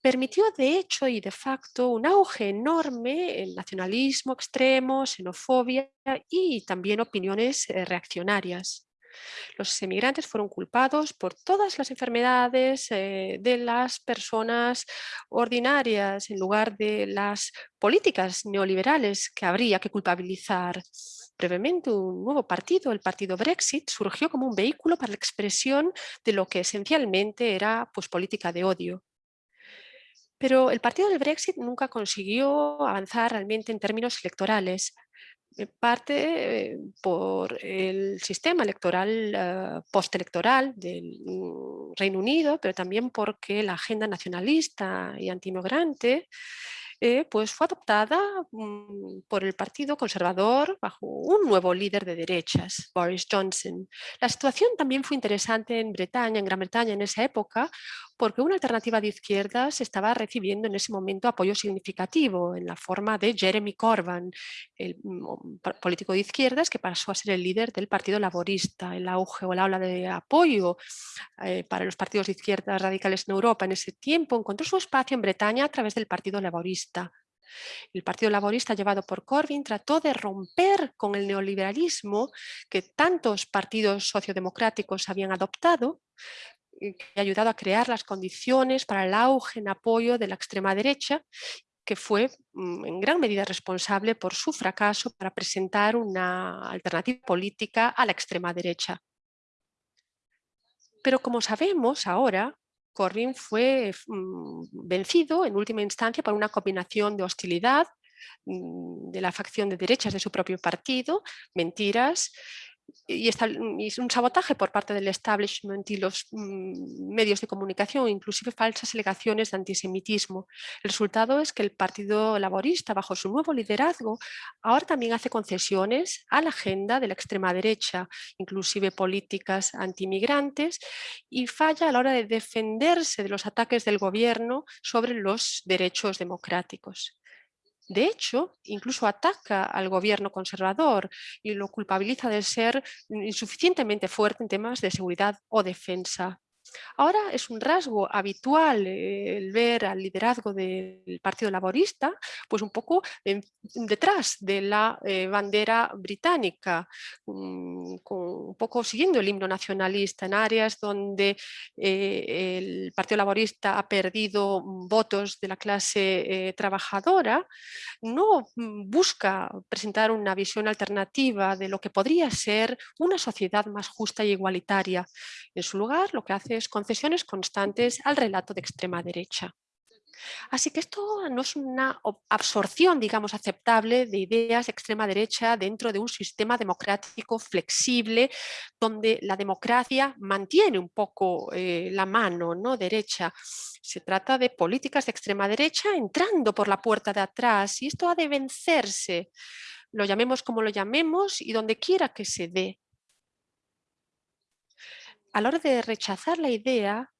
permitió de hecho y de facto un auge enorme en nacionalismo extremo, xenofobia y también opiniones eh, reaccionarias. Los emigrantes fueron culpados por todas las enfermedades eh, de las personas ordinarias en lugar de las políticas neoliberales que habría que culpabilizar. Brevemente, un nuevo partido, el partido Brexit, surgió como un vehículo para la expresión de lo que esencialmente era pues, política de odio. Pero el partido del Brexit nunca consiguió avanzar realmente en términos electorales parte eh, por el sistema electoral uh, postelectoral del mm, Reino Unido, pero también porque la agenda nacionalista y antimigrante eh, pues fue adoptada mm, por el Partido Conservador bajo un nuevo líder de derechas, Boris Johnson. La situación también fue interesante en Bretaña, en Gran Bretaña en esa época, porque una alternativa de izquierdas estaba recibiendo en ese momento apoyo significativo en la forma de Jeremy Corbyn, el mm, político de izquierdas que pasó a ser el líder del Partido Laborista. El auge o la ola de apoyo eh, para los partidos de izquierdas radicales en Europa en ese tiempo encontró su espacio en Bretaña a través del Partido Laborista el Partido Laborista llevado por Corbyn trató de romper con el neoliberalismo que tantos partidos sociodemocráticos habían adoptado que ha ayudado a crear las condiciones para el auge en apoyo de la extrema derecha que fue mm, en gran medida responsable por su fracaso para presentar una alternativa política a la extrema derecha. Pero como sabemos ahora, Corbyn fue mm, vencido en última instancia por una combinación de hostilidad mm, de la facción de derechas de su propio partido, mentiras y, un sabotaje por parte del establishment y los mm, medios de comunicación, inclusive falsas alegaciones de antisemitismo. El resultado es que el Partido Laborista, bajo su nuevo liderazgo, ahora también hace concesiones a la agenda de la extrema derecha, inclusive políticas antimigrantes, y falla a la hora de defenderse de los ataques del gobierno sobre los derechos democráticos. De hecho, incluso ataca al gobierno conservador y lo culpabiliza de ser insuficientemente fuerte en temas de seguridad o defensa. Ahora es un rasgo habitual eh, el ver al liderazgo del Partido Laborista, pues un poco detrás de la eh, bandera británica, un poco siguiendo el himno nacionalista en áreas donde eh, el Partido Laborista ha perdido votos de la clase trabajadora, no mm, busca presentar una visión alternativa de lo que podría ser una sociedad más justa y igualitaria. En su lugar, lo que hace es concesiones constantes al relato de extrema derecha. Así que esto no es una absorción, digamos, aceptable de ideas de extrema derecha dentro de un sistema democrático flexible, donde la democracia mantiene un poco eh, la mano ¿no? derecha. Se trata de políticas de extrema derecha entrando por la puerta de atrás y esto ha de vencerse, lo llamemos como lo llamemos y donde quiera que se dé a la hora de rechazar la idea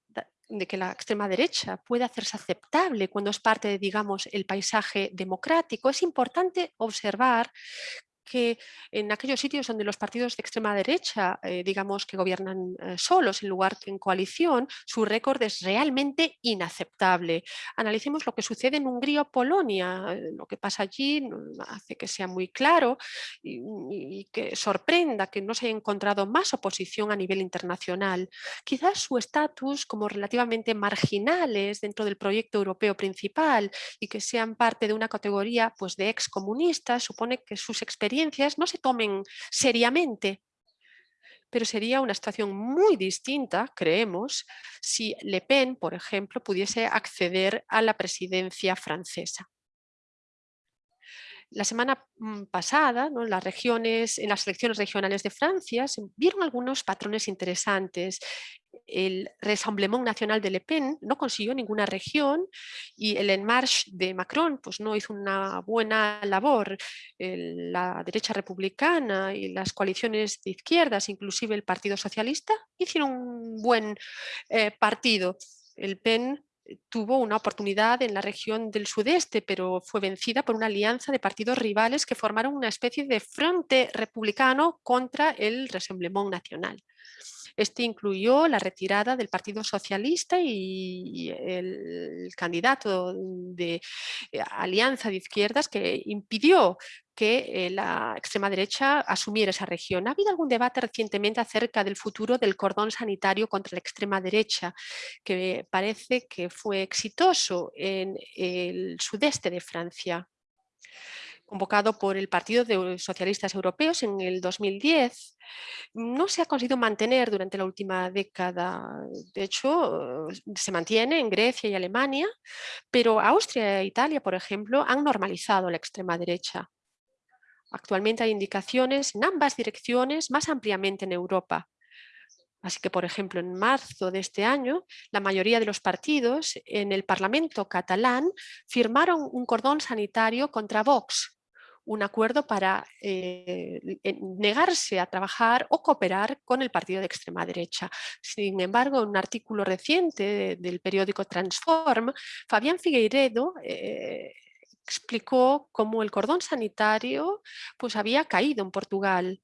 de que la extrema derecha puede hacerse aceptable cuando es parte de, digamos, el paisaje democrático, es importante observar que en aquellos sitios donde los partidos de extrema derecha, eh, digamos que gobiernan eh, solos en lugar que en coalición, su récord es realmente inaceptable. Analicemos lo que sucede en Hungría o Polonia. Eh, lo que pasa allí hace que sea muy claro y, que sorprenda que no se haya encontrado más oposición a nivel internacional. Quizás su estatus como relativamente marginales dentro del proyecto europeo principal y que sean parte de una categoría pues, de excomunistas supone que sus experiencias no se tomen seriamente. Pero sería una situación muy distinta, creemos, si Le Pen, por ejemplo, pudiese acceder a la presidencia francesa. La semana mm, pasada, ¿no? las regiones, en las elecciones regionales de Francia, se vieron algunos patrones interesantes el Rassemblement Nacional de Le Pen no consiguió ninguna región y el En Marche de Macron pues, no hizo una buena labor. la derecha republicana y las coaliciones de izquierdas, inclusive el Partido Socialista, hicieron un buen eh, partido. El PEN tuvo una oportunidad en la región del sudeste, pero fue vencida por una alianza de partidos rivales que formaron una especie de frente republicano contra el Rassemblement Nacional. Este incluyó la retirada del Partido Socialista y el candidato de eh, Alianza de Izquierdas que impidió que eh, la extrema derecha asumiera esa región. Ha habido algún debate recientemente acerca del futuro del cordón sanitario contra la extrema derecha, que parece que fue exitoso en el sudeste de Francia convocado por el Partido de Socialistas Europeos en el 2010, no se ha conseguido mantener durante la última década. De hecho, se mantiene en Grecia y Alemania, pero Austria e Italia, por ejemplo, han normalizado la extrema derecha. Actualmente hay indicaciones en ambas direcciones más ampliamente en Europa. Así que, por ejemplo, en marzo de este año, la mayoría de los partidos en el Parlamento catalán firmaron un cordón sanitario contra Vox, un acuerdo para eh, negarse a trabajar o cooperar con el partido de extrema derecha. Sin embargo, en un artículo reciente del periódico Transform, Fabián Figueiredo eh, explicó cómo el cordón sanitario pues, había caído en Portugal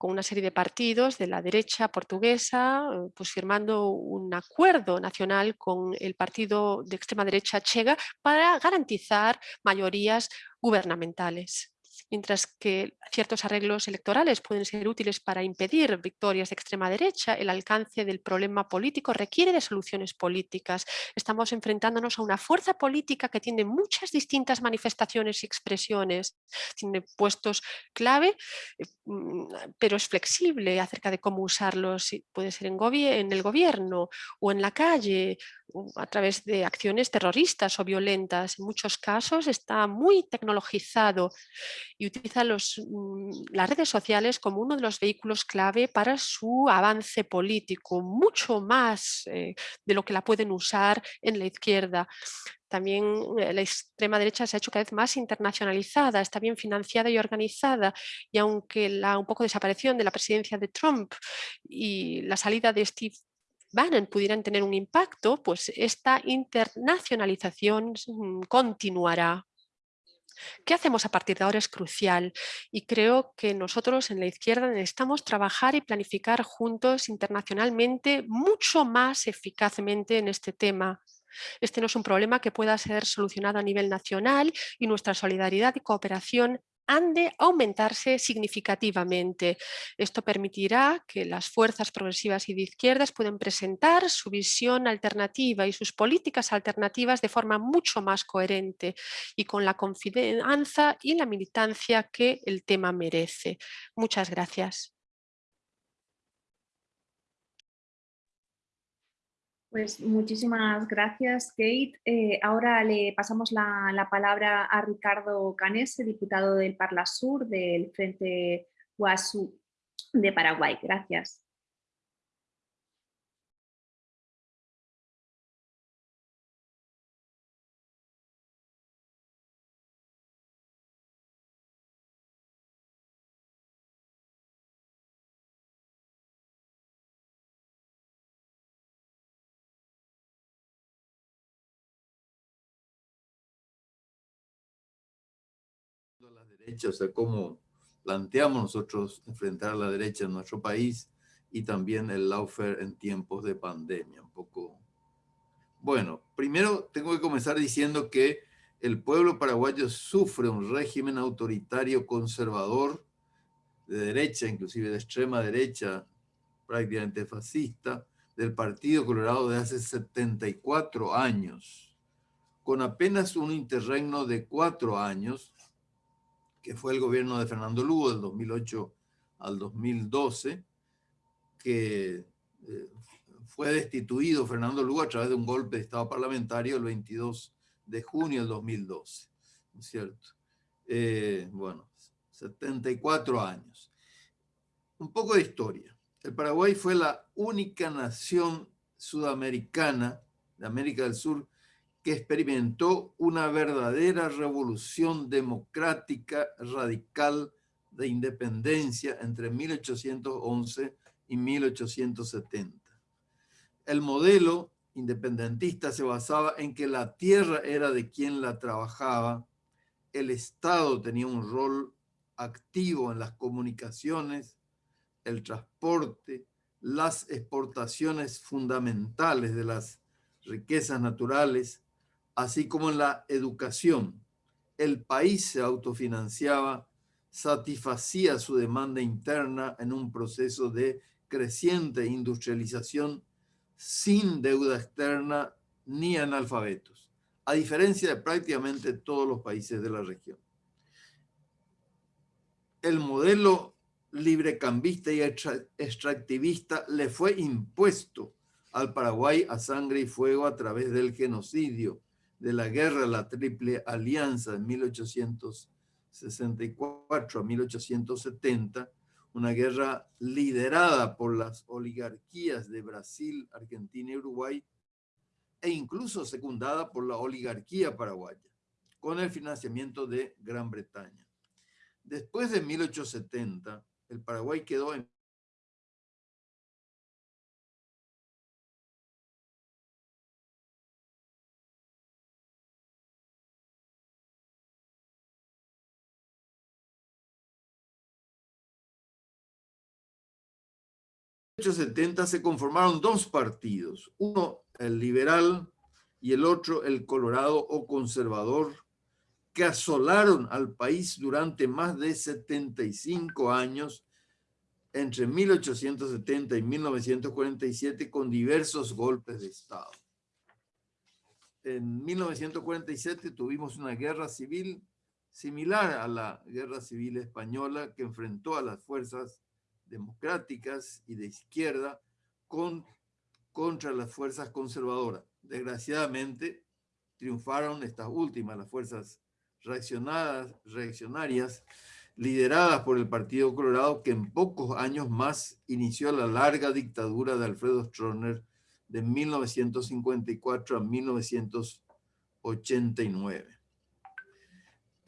con una serie de partidos de la derecha portuguesa, pues firmando un acuerdo nacional con el partido de extrema derecha Chega para garantizar mayorías gubernamentales mientras que ciertos arreglos electorales pueden ser útiles para impedir victorias de extrema derecha, el alcance del problema político requiere de soluciones políticas. Estamos enfrentándonos a una fuerza política que tiene muchas distintas manifestaciones y expresiones, tiene puestos clave, eh, mm, pero es flexible acerca de cómo usarlos, puede ser en, en el gobierno o en la calle a través de acciones terroristas o violentas. En muchos casos está muy tecnologizado y utiliza los, mm, las redes sociales como uno de los vehículos clave para su avance político, mucho más eh, de lo que la pueden usar en la izquierda. También eh, la extrema derecha se ha hecho cada vez más internacionalizada, está bien financiada y organizada y aunque la un poco desaparición de la presidencia de Trump y la salida de Steve Bannon pudieran tener un impacto, pues esta internacionalización mm, continuará. ¿Qué hacemos a partir de ahora? Es crucial y creo que nosotros en la izquierda necesitamos trabajar y planificar juntos internacionalmente mucho más eficazmente en este tema. Este no es un problema que pueda ser solucionado a nivel nacional y nuestra solidaridad y cooperación han de aumentarse significativamente. Esto permitirá que las fuerzas progresivas y de izquierdas puedan presentar su visión alternativa y sus políticas alternativas de forma mucho más coherente y con la confianza y la militancia que el tema merece. Muchas gracias. Pues muchísimas gracias, Kate. Eh, ahora le pasamos la, palabra a Ricardo Canese, diputado del Parla Sur del Frente Guasú de Paraguay. Gracias. Derecha, o sea, cómo planteamos nosotros enfrentar a la derecha en nuestro país y también el lawfare en tiempos de pandemia. Un poco. Bueno, primero tengo que comenzar diciendo que el pueblo paraguayo sufre un régimen autoritario conservador de derecha, inclusive de extrema derecha, prácticamente fascista, del Partido Colorado de hace 74 años, con apenas un interregno de cuatro años, que fue el gobierno de Fernando Lugo del 2008 al 2012, que eh, fue destituido Fernando Lugo a través de un golpe de Estado parlamentario el 22 de junio del 2012, ¿no es cierto? Eh, bueno, 74 años. Un poco de historia. El Paraguay fue la única nación sudamericana de América del Sur que experimentó una verdadera revolución democrática radical de independencia entre 1811 y 1870. El modelo independentista se basaba en que la tierra era de quien la trabajaba, el Estado tenía un rol activo en las comunicaciones, el transporte, las exportaciones fundamentales de las riquezas naturales, así como en la educación. El país se autofinanciaba, satisfacía su demanda interna en un proceso de creciente industrialización sin deuda externa ni analfabetos, a diferencia de prácticamente todos los países de la región. El modelo librecambista y extractivista le fue impuesto al Paraguay a sangre y fuego a través del genocidio de la guerra la Triple Alianza de 1864 a 1870, una guerra liderada por las oligarquías de Brasil, Argentina y Uruguay, e incluso secundada por la oligarquía paraguaya, con el financiamiento de Gran Bretaña. Después de 1870, el Paraguay quedó en 1870 se conformaron dos partidos, uno el liberal y el otro el colorado o conservador, que asolaron al país durante más de 75 años, entre 1870 y 1947, con diversos golpes de Estado. En 1947 tuvimos una guerra civil similar a la guerra civil española que enfrentó a las fuerzas democráticas y de izquierda con, contra las fuerzas conservadoras. Desgraciadamente, triunfaron estas últimas, las fuerzas reaccionadas, reaccionarias lideradas por el Partido Colorado, que en pocos años más inició la larga dictadura de Alfredo Stroessner de 1954 a 1989.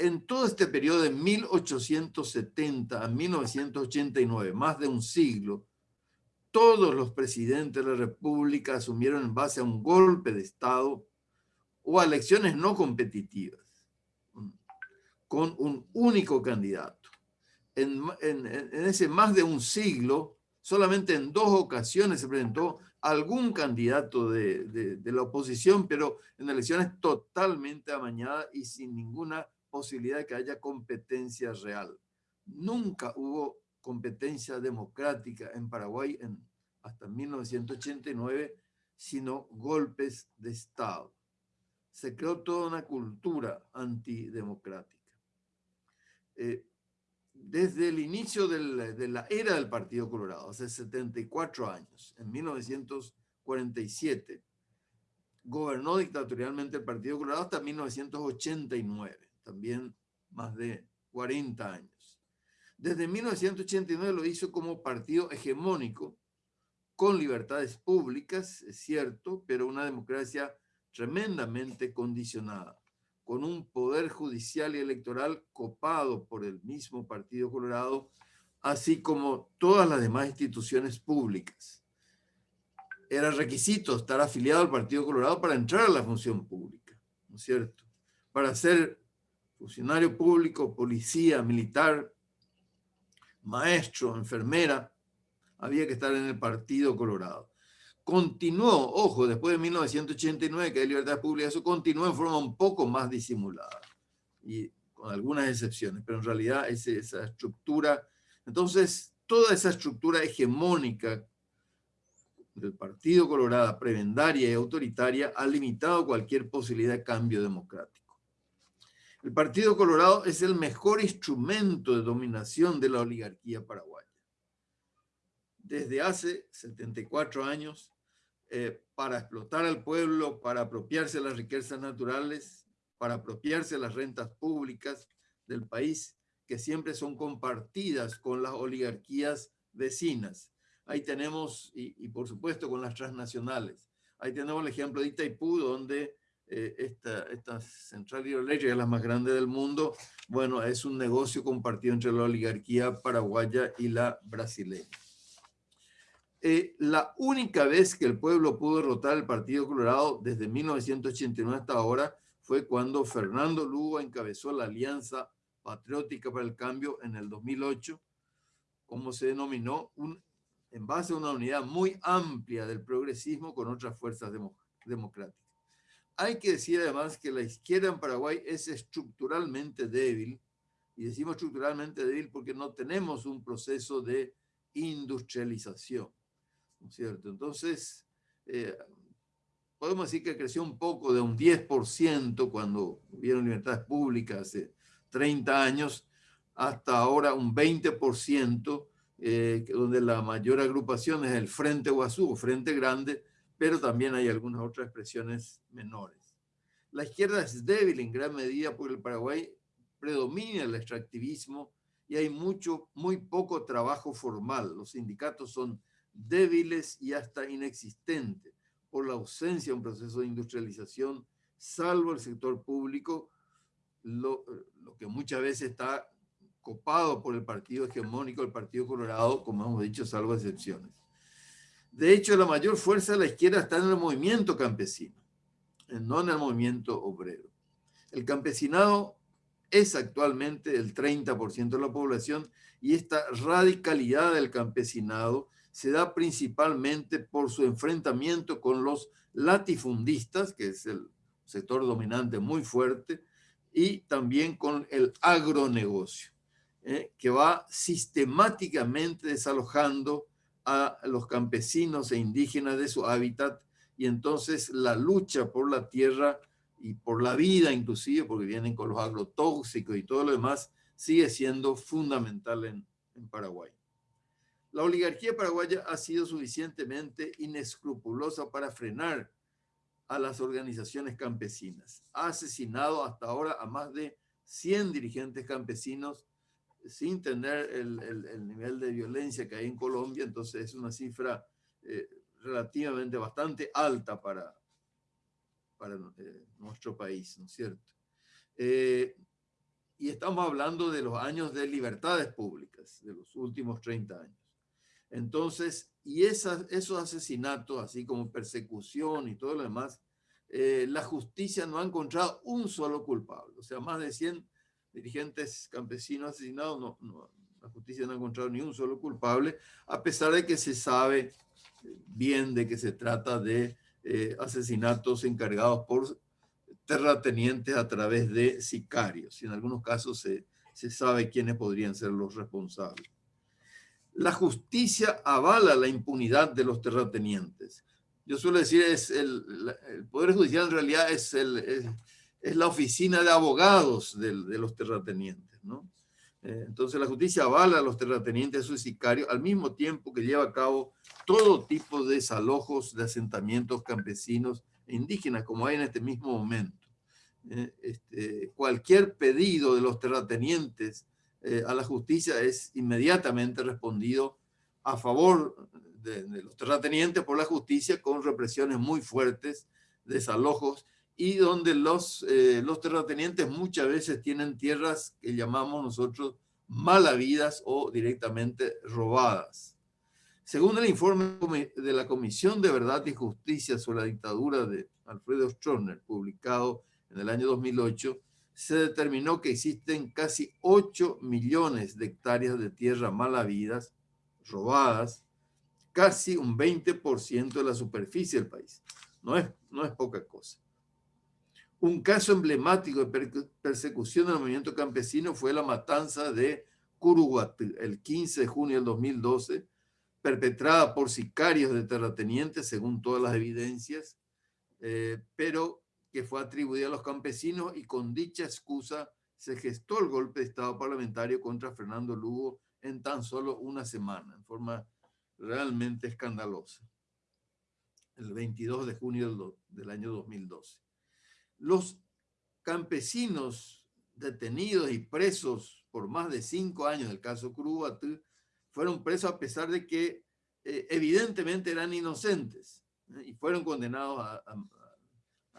En todo este periodo de 1870 a 1989, más de un siglo, todos los presidentes de la República asumieron en base a un golpe de Estado o a elecciones no competitivas con un único candidato. En, ese más de un siglo, solamente en dos ocasiones se presentó algún candidato de, la oposición, pero en elecciones totalmente amañadas y sin ninguna posibilidad de que haya competencia real. Nunca hubo competencia democrática en Paraguay en, hasta 1989, sino golpes de Estado. Se creó toda una cultura antidemocrática. Eh, desde el inicio de la era del Partido Colorado, hace 74 años, en 1947, gobernó dictatorialmente el Partido Colorado hasta 1989, también más de 40 años. Desde 1989 lo hizo como partido hegemónico, con libertades públicas, es cierto, pero una democracia tremendamente condicionada con un poder judicial y electoral copado por el mismo Partido Colorado, así como todas las demás instituciones públicas. Era requisito estar afiliado al Partido Colorado para entrar a la función pública, ¿no es cierto? Para ser funcionario público, policía, militar, maestro, enfermera, había que estar en el Partido Colorado continuó, ojo, después de 1989, que hay libertad pública, eso continuó en forma un poco más disimulada, y con algunas excepciones, pero en realidad es esa estructura, entonces toda esa estructura hegemónica del Partido Colorado, prebendaria y autoritaria, ha limitado cualquier posibilidad de cambio democrático. El Partido Colorado es el mejor instrumento de dominación de la oligarquía paraguaya. Desde hace 74 años, eh, para explotar al pueblo, para apropiarse las riquezas naturales, para apropiarse las rentas públicas del país, que siempre son compartidas con las oligarquías vecinas. Ahí tenemos, y, por supuesto con las transnacionales, ahí tenemos el ejemplo de Itaipú, donde eh, esta, esta central hidroeléctrica, la más grande del mundo, bueno, es un negocio compartido entre la oligarquía paraguaya y la brasileña. Eh, la única vez que el pueblo pudo derrotar al Partido Colorado desde 1989 hasta ahora fue cuando Fernando Lugo encabezó la Alianza Patriótica para el Cambio en el 2008, como se denominó en base a una unidad muy amplia del progresismo con otras fuerzas democráticas. Hay que decir además que la izquierda en Paraguay es estructuralmente débil, y decimos estructuralmente débil porque no tenemos un proceso de industrialización, ¿no cierto? Entonces, eh, podemos decir que creció un poco de un 10% cuando hubieron libertades públicas hace 30 años, hasta ahora un 20%, eh, donde la mayor agrupación es el Frente Guazú, Frente Grande, pero también hay algunas otras expresiones menores. La izquierda es débil en gran medida porque el Paraguay predomina el extractivismo y hay mucho, muy poco trabajo formal. Los sindicatos son débiles y hasta inexistentes por la ausencia de un proceso de industrialización, salvo el sector público, lo, lo que muchas veces está copado por el partido hegemónico, el Partido Colorado, como hemos dicho, salvo excepciones. De hecho, la mayor fuerza de la izquierda está en el movimiento campesino, no en el movimiento obrero. El campesinado es actualmente el 30% de la población y esta radicalidad del campesinado se da principalmente por su enfrentamiento con los latifundistas, que es el sector dominante muy fuerte, y también con el agronegocio, ¿eh? que va sistemáticamente desalojando a los campesinos e indígenas de su hábitat y entonces la lucha por la tierra y por la vida inclusive, porque vienen con los agrotóxicos y todo lo demás, sigue siendo fundamental en, Paraguay. La oligarquía paraguaya ha sido suficientemente inescrupulosa para frenar a las organizaciones campesinas. Ha asesinado hasta ahora a más de 100 dirigentes campesinos sin tener el, el, nivel de violencia que hay en Colombia, entonces es una cifra eh, relativamente bastante alta para, para eh, nuestro país, ¿no es cierto? Eh, y estamos hablando de los años de libertades públicas, de los últimos 30 años. Entonces, y esas, esos asesinatos, así como persecución y todo lo demás, la justicia no ha encontrado un solo culpable. O sea, más de 100 dirigentes campesinos asesinados, no, la justicia no ha encontrado ni un solo culpable, a pesar de que se sabe bien de que se trata de eh, asesinatos encargados por terratenientes a través de sicarios. Y en algunos casos se, se sabe quiénes podrían ser los responsables. La justicia avala la impunidad de los terratenientes. Yo suelo decir, es el, el Poder Judicial en realidad es el, es la oficina de abogados de, los terratenientes, ¿no? Eh, entonces la justicia avala a los terratenientes, a sus sicarios, al mismo tiempo que lleva a cabo todo tipo de desalojos de asentamientos campesinos e indígenas, como hay en este mismo momento. Eh, este, cualquier pedido de los terratenientes eh, a la justicia es inmediatamente respondido a favor de, los terratenientes por la justicia con represiones muy fuertes, desalojos y donde los, eh, los terratenientes muchas veces tienen tierras que llamamos nosotros malavidas o directamente robadas. Según el informe de la Comisión de Verdad y Justicia sobre la dictadura de Alfredo Stroessner, publicado en el año 2008, se determinó que existen casi 8 millones de hectáreas de tierra malavidas, robadas, casi un 20% de la superficie del país. No es, no es poca cosa. Un caso emblemático de persecución del movimiento campesino fue la matanza de Curuguatl el 15 de junio del 2012, perpetrada por sicarios de terratenientes, según todas las evidencias, eh, pero que fue atribuida a los campesinos y con dicha excusa se gestó el golpe de Estado parlamentario contra Fernando Lugo en tan solo una semana, en forma realmente escandalosa, el 22 de junio del año 2012 los campesinos detenidos y presos por más de cinco años del caso Curubatú fueron presos a pesar de que eh, evidentemente eran inocentes ¿eh? y fueron condenados a,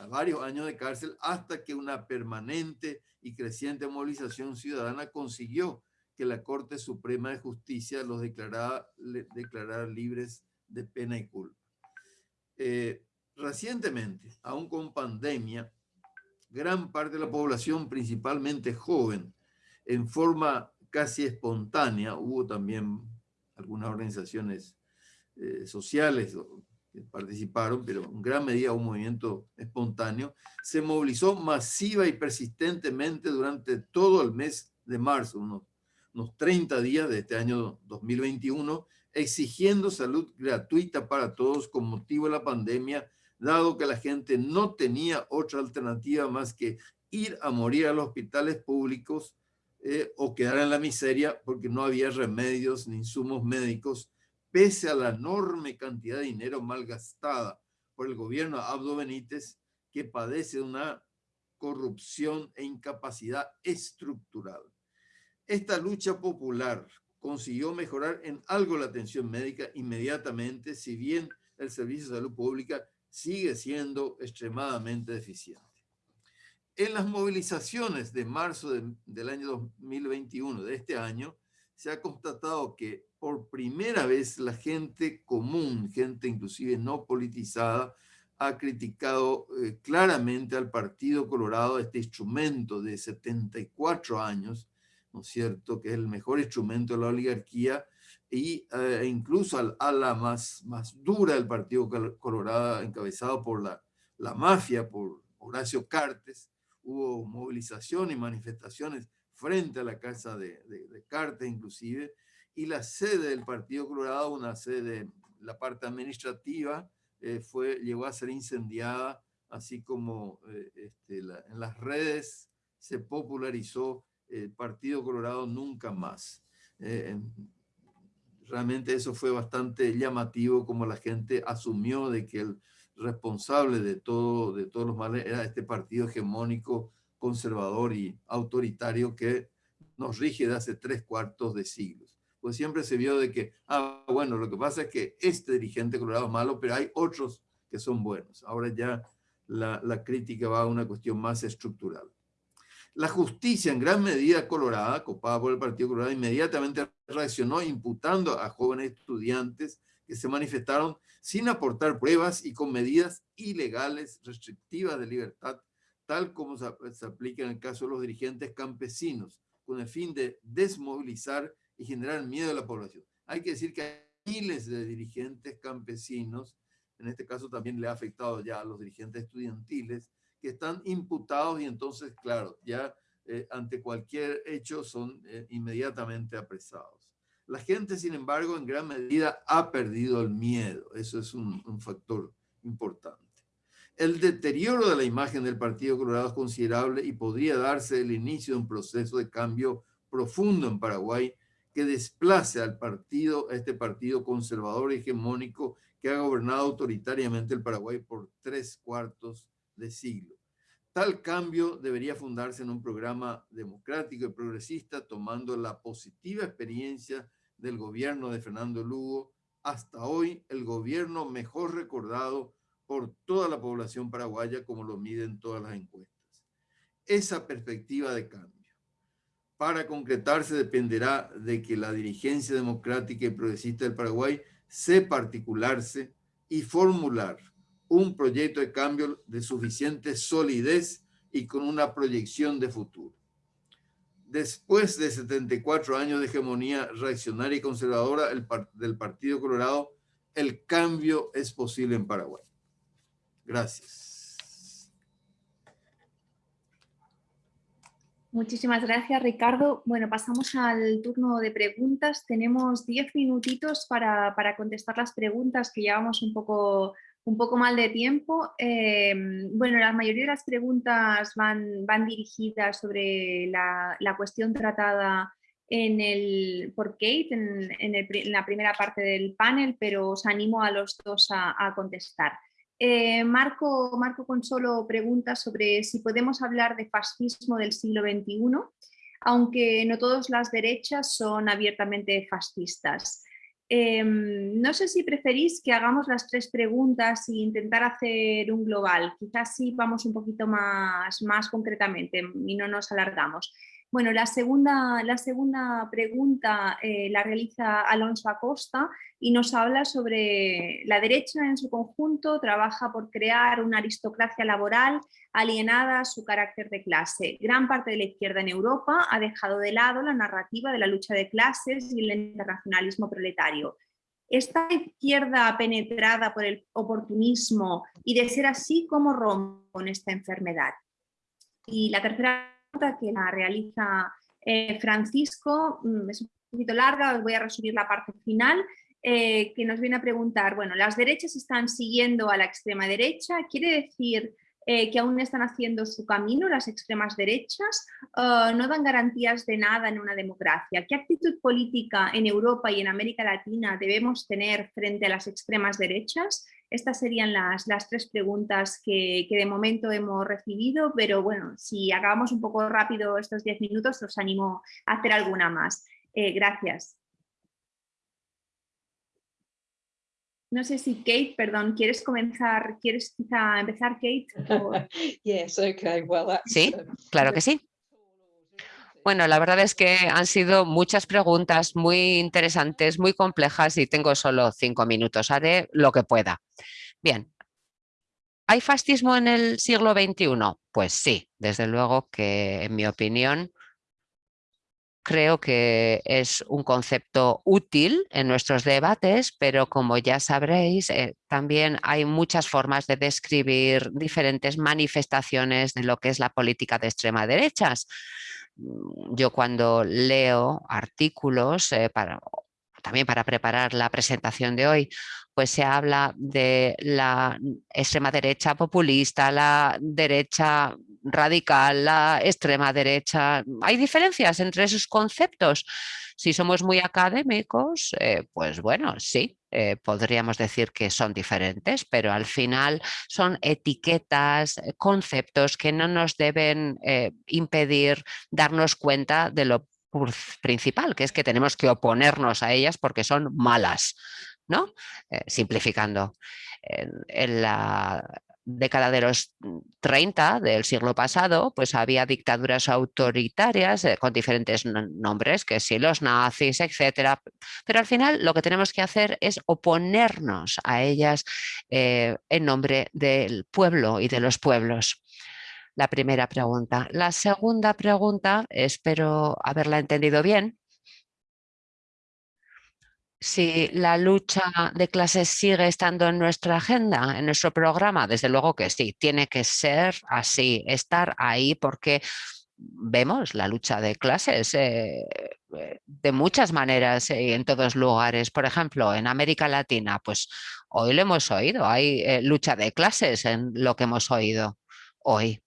varios años de cárcel hasta que una permanente y creciente movilización ciudadana consiguió que la Corte Suprema de Justicia los declarara, declarara libres de pena y culpa. Eh, recientemente, aún con pandemia, gran parte de la población, principalmente joven, en forma casi espontánea, hubo también algunas organizaciones eh, sociales que participaron, pero en gran medida un movimiento espontáneo, se movilizó masiva y persistentemente durante todo el mes de marzo, unos, unos 30 días de este año 2021, exigiendo salud gratuita para todos con motivo de la pandemia, dado que la gente no tenía otra alternativa más que ir a morir a los hospitales públicos eh, o quedar en la miseria porque no había remedios ni insumos médicos, pese a la enorme cantidad de dinero malgastada por el gobierno de Abdo Benítez, que padece de una corrupción e incapacidad estructural. Esta lucha popular consiguió mejorar en algo la atención médica inmediatamente, si bien el Servicio de Salud Pública sigue siendo extremadamente deficiente. En las movilizaciones de marzo del año 2021, de este año, se ha constatado que por primera vez la gente común, gente inclusive no politizada, ha criticado eh, claramente al Partido Colorado, este instrumento de 74 años, ¿no es cierto?, que es el mejor instrumento de la oligarquía, e incluso al ala más, más dura del Partido Colorado, encabezado por la, la mafia, por Horacio Cartes. Hubo movilización y manifestaciones frente a la casa de, Cartes inclusive, y la sede del Partido Colorado, una sede, la parte administrativa, eh, fue, llegó a ser incendiada, así como eh, este, en las redes se popularizó el Partido Colorado nunca más. Eh, realmente eso fue bastante llamativo como la gente asumió de que el responsable de, todo, de todos los males era este partido hegemónico, conservador y autoritario que nos rige de hace tres cuartos de siglos. Pues siempre se vio de que, ah, bueno, lo que pasa es que este dirigente colorado es malo, pero hay otros que son buenos. Ahora ya la, la crítica va a una cuestión más estructural. La justicia, en gran medida colorada, copada por el Partido Colorado, inmediatamente reaccionó imputando a jóvenes estudiantes que se manifestaron sin aportar pruebas y con medidas ilegales restrictivas de libertad, tal como se, aplica en el caso de los dirigentes campesinos, con el fin de desmovilizar y generar miedo a la población. Hay que decir que hay miles de dirigentes campesinos, en este caso también le ha afectado ya a los dirigentes estudiantiles, que están imputados y entonces, claro, ya eh, ante cualquier hecho son eh, inmediatamente apresados. La gente, sin embargo, en gran medida ha perdido el miedo. Eso es un, un factor importante. El deterioro de la imagen del Partido Colorado es considerable y podría darse el inicio de un proceso de cambio profundo en Paraguay que desplace al partido, a este partido conservador hegemónico que ha gobernado autoritariamente el Paraguay por tres cuartos de siglo. Tal cambio debería fundarse en un programa democrático y progresista, tomando la positiva experiencia del gobierno de Fernando Lugo, hasta hoy el gobierno mejor recordado por toda la población paraguaya, como lo miden todas las encuestas. Esa perspectiva de cambio, para concretarse, dependerá de que la dirigencia democrática y progresista del Paraguay sepa articularse y formular un proyecto de cambio de suficiente solidez y con una proyección de futuro. Después de 74 años de hegemonía reaccionaria y conservadora del Partido Colorado, el cambio es posible en Paraguay. Gracias. Muchísimas gracias, Ricardo. Bueno, pasamos al turno de preguntas. Tenemos 10 minutitos para, para contestar las preguntas que llevamos un poco un poco mal de tiempo. Em, bueno, la mayoría de las preguntas van, dirigidas sobre la, cuestión tratada por Kate en, la primera parte del panel, pero os animo a los dos a, contestar. Eh, Marco, Marco Consolo pregunta sobre si podemos hablar de fascismo del siglo XXI, aunque no todas las derechas son abiertamente fascistas. Em, no sé si preferís que hagamos las tres preguntas e intentar hacer un global. Quizás sí vamos un poquito más, más concretamente y no nos alargamos. Bueno, la segunda, la segunda pregunta eh, la realiza Alonso Acosta y nos habla sobre la derecha en su conjunto, trabaja por crear una aristocracia laboral alienada a su carácter de clase. Gran parte de la izquierda en Europa ha dejado de lado la narrativa de la lucha de clases y el internacionalismo proletario. ¿Está la izquierda penetrada por el oportunismo y de ser así, cómo rompe con esta enfermedad? Y la tercera que la realiza eh, Francisco, mm, es un poquito larga, voy a resumir la parte final, eh, que nos viene a preguntar, bueno, las derechas están siguiendo a la extrema derecha, ¿quiere decir eh, que aún están haciendo su camino las extremas derechas? no dan garantías de nada en una democracia. ¿Qué actitud política en Europa y en América Latina debemos tener frente a las extremas derechas? Estas serían las, las tres preguntas que, que, de momento hemos recibido, pero bueno, si acabamos un poco rápido estos diez minutos, os animo a hacer alguna más. Eh, gracias. No sé si Kate, perdón, ¿quieres comenzar? ¿Quieres quizá empezar, Kate? sí, claro que sí. Bueno, la verdad es que han sido muchas preguntas muy interesantes, muy complejas y tengo solo cinco minutos. Haré lo que pueda. Bien. ¿Hay fascismo en el siglo XXI? Pues sí, desde luego que en mi opinión creo que es un concepto útil en nuestros debates, pero como ya sabréis, eh, también hay muchas formas de describir diferentes manifestaciones de lo que es la política de extrema derechas. Mm, yo cuando leo artículos, eh, también para preparar la presentación de hoy, pues se habla de la extrema derecha populista, la derecha radical, la extrema derecha. Hay diferencias entre esos conceptos. Si somos muy académicos, eh, pues bueno, sí, eh, podríamos decir que son diferentes, pero al final son etiquetas, eh, conceptos que no nos deben impedir darnos cuenta de lo principal, que es que tenemos que oponernos a ellas porque son malas, ¿no? simplificando. en la década de los 30 mm, del siglo pasado, pues había dictaduras autoritarias eh, con diferentes nombres, que si los nazis, etcétera. Pero al final lo que tenemos que hacer es oponernos a ellas eh, en nombre del pueblo y de los pueblos. La primera pregunta. La segunda pregunta, espero haberla entendido bien, si la lucha de clases sigue estando en nuestra agenda, en nuestro programa, desde luego que sí, tiene que ser así, estar ahí porque vemos la lucha de clases eh, eh, de muchas maneras y en todos lugares. Por ejemplo, en América Latina, pues hoy lo hemos oído, hay eh, lucha de clases en lo que hemos oído hoy.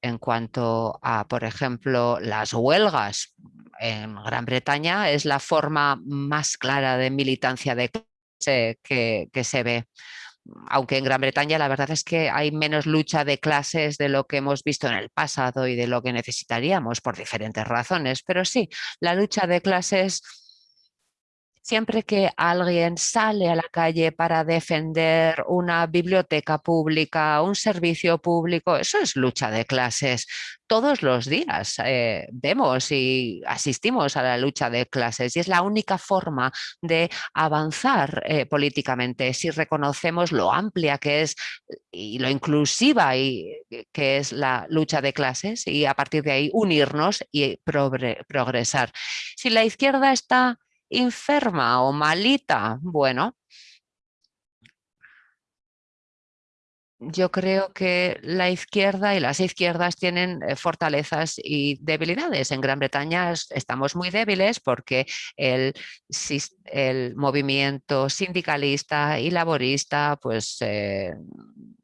En cuanto a, por ejemplo, las huelgas, en Gran Bretaña es la forma más clara de militancia de clase que, que se ve. Aunque en Gran Bretaña la verdad es que hay menos lucha de clases de lo que hemos visto en el pasado y de lo que necesitaríamos por diferentes razones, pero sí, la lucha de clases Siempre que alguien sale a la calle para defender una biblioteca pública, un servicio público, eso es lucha de clases. Todos los días eh, vemos y asistimos a la lucha de clases y es la única forma de avanzar eh, políticamente si reconocemos lo amplia que es y lo inclusiva y, eh, que es la lucha de clases y a partir de ahí unirnos y progresar. Si la izquierda está enferma o malita, bueno, yo creo que la izquierda y las izquierdas tienen eh, fortalezas y debilidades. En Gran Bretaña estamos muy débiles porque el, movimiento sindicalista y laborista pues eh,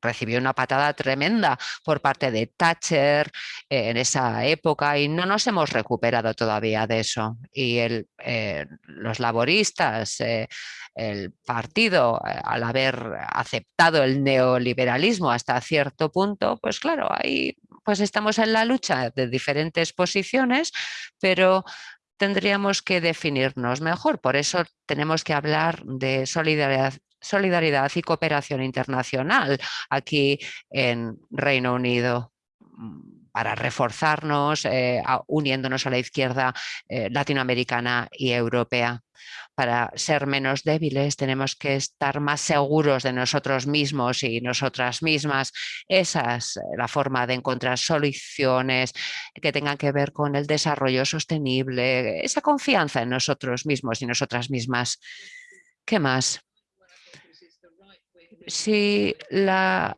recibió una patada tremenda por parte de Thatcher eh, en esa época y no nos hemos recuperado todavía de eso. Y eh, los laboristas, eh, el partido, al haber aceptado el neoliberalismo hasta cierto punto, pues claro, ahí pues estamos en la lucha de diferentes posiciones, pero tendríamos que definirnos mejor. Por eso tenemos que hablar de solidaridad, solidaridad y cooperación internacional aquí en Reino Unido mm, para reforzarnos, eh, uniéndonos a la izquierda eh, latinoamericana y europea. Para ser menos débiles tenemos que estar más seguros de nosotros mismos y nosotras mismas. Esa es la forma de encontrar soluciones que tengan que ver con el desarrollo sostenible, esa confianza en nosotros mismos y nosotras mismas. ¿Qué más? Si la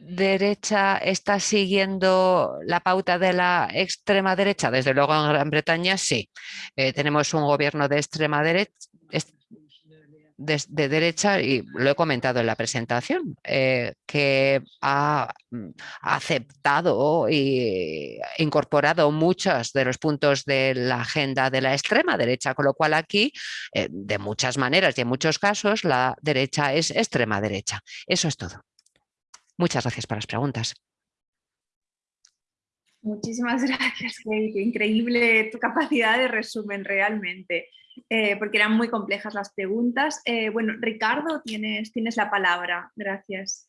derecha está siguiendo la pauta de la extrema derecha, desde luego en Gran Bretaña sí. Eh, tenemos un gobierno de extrema derecha, de, derecha, y lo he comentado en la presentación, eh, que ha, mm, aceptado y incorporado muchos de los puntos de la agenda de la extrema derecha, con lo cual aquí, eh, de muchas maneras y en muchos casos, la derecha es extrema derecha. Eso es todo. Muchas gracias por las preguntas. Muchísimas gracias, Kate. Increíble tu capacidad de resumen realmente, eh, porque eran muy complejas las preguntas. Eh, bueno, Ricardo, tienes, tienes la palabra. Gracias.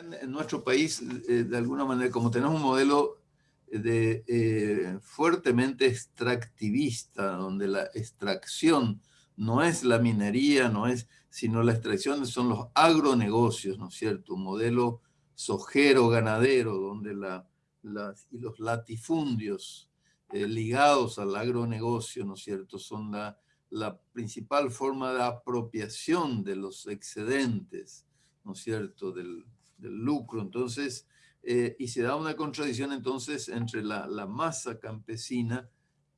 en, nuestro país, eh, de alguna manera, como tenemos un modelo de, eh, fuertemente extractivista, donde la extracción no es la minería, no es, sino la extracción son los agronegocios, ¿no es cierto? Un modelo sojero, ganadero, donde la, y los latifundios eh, ligados al agronegocio, ¿no es cierto?, son la, la principal forma de apropiación de los excedentes, ¿no es cierto?, del, del lucro. Entonces, eh, y se da una contradicción entonces entre la, masa campesina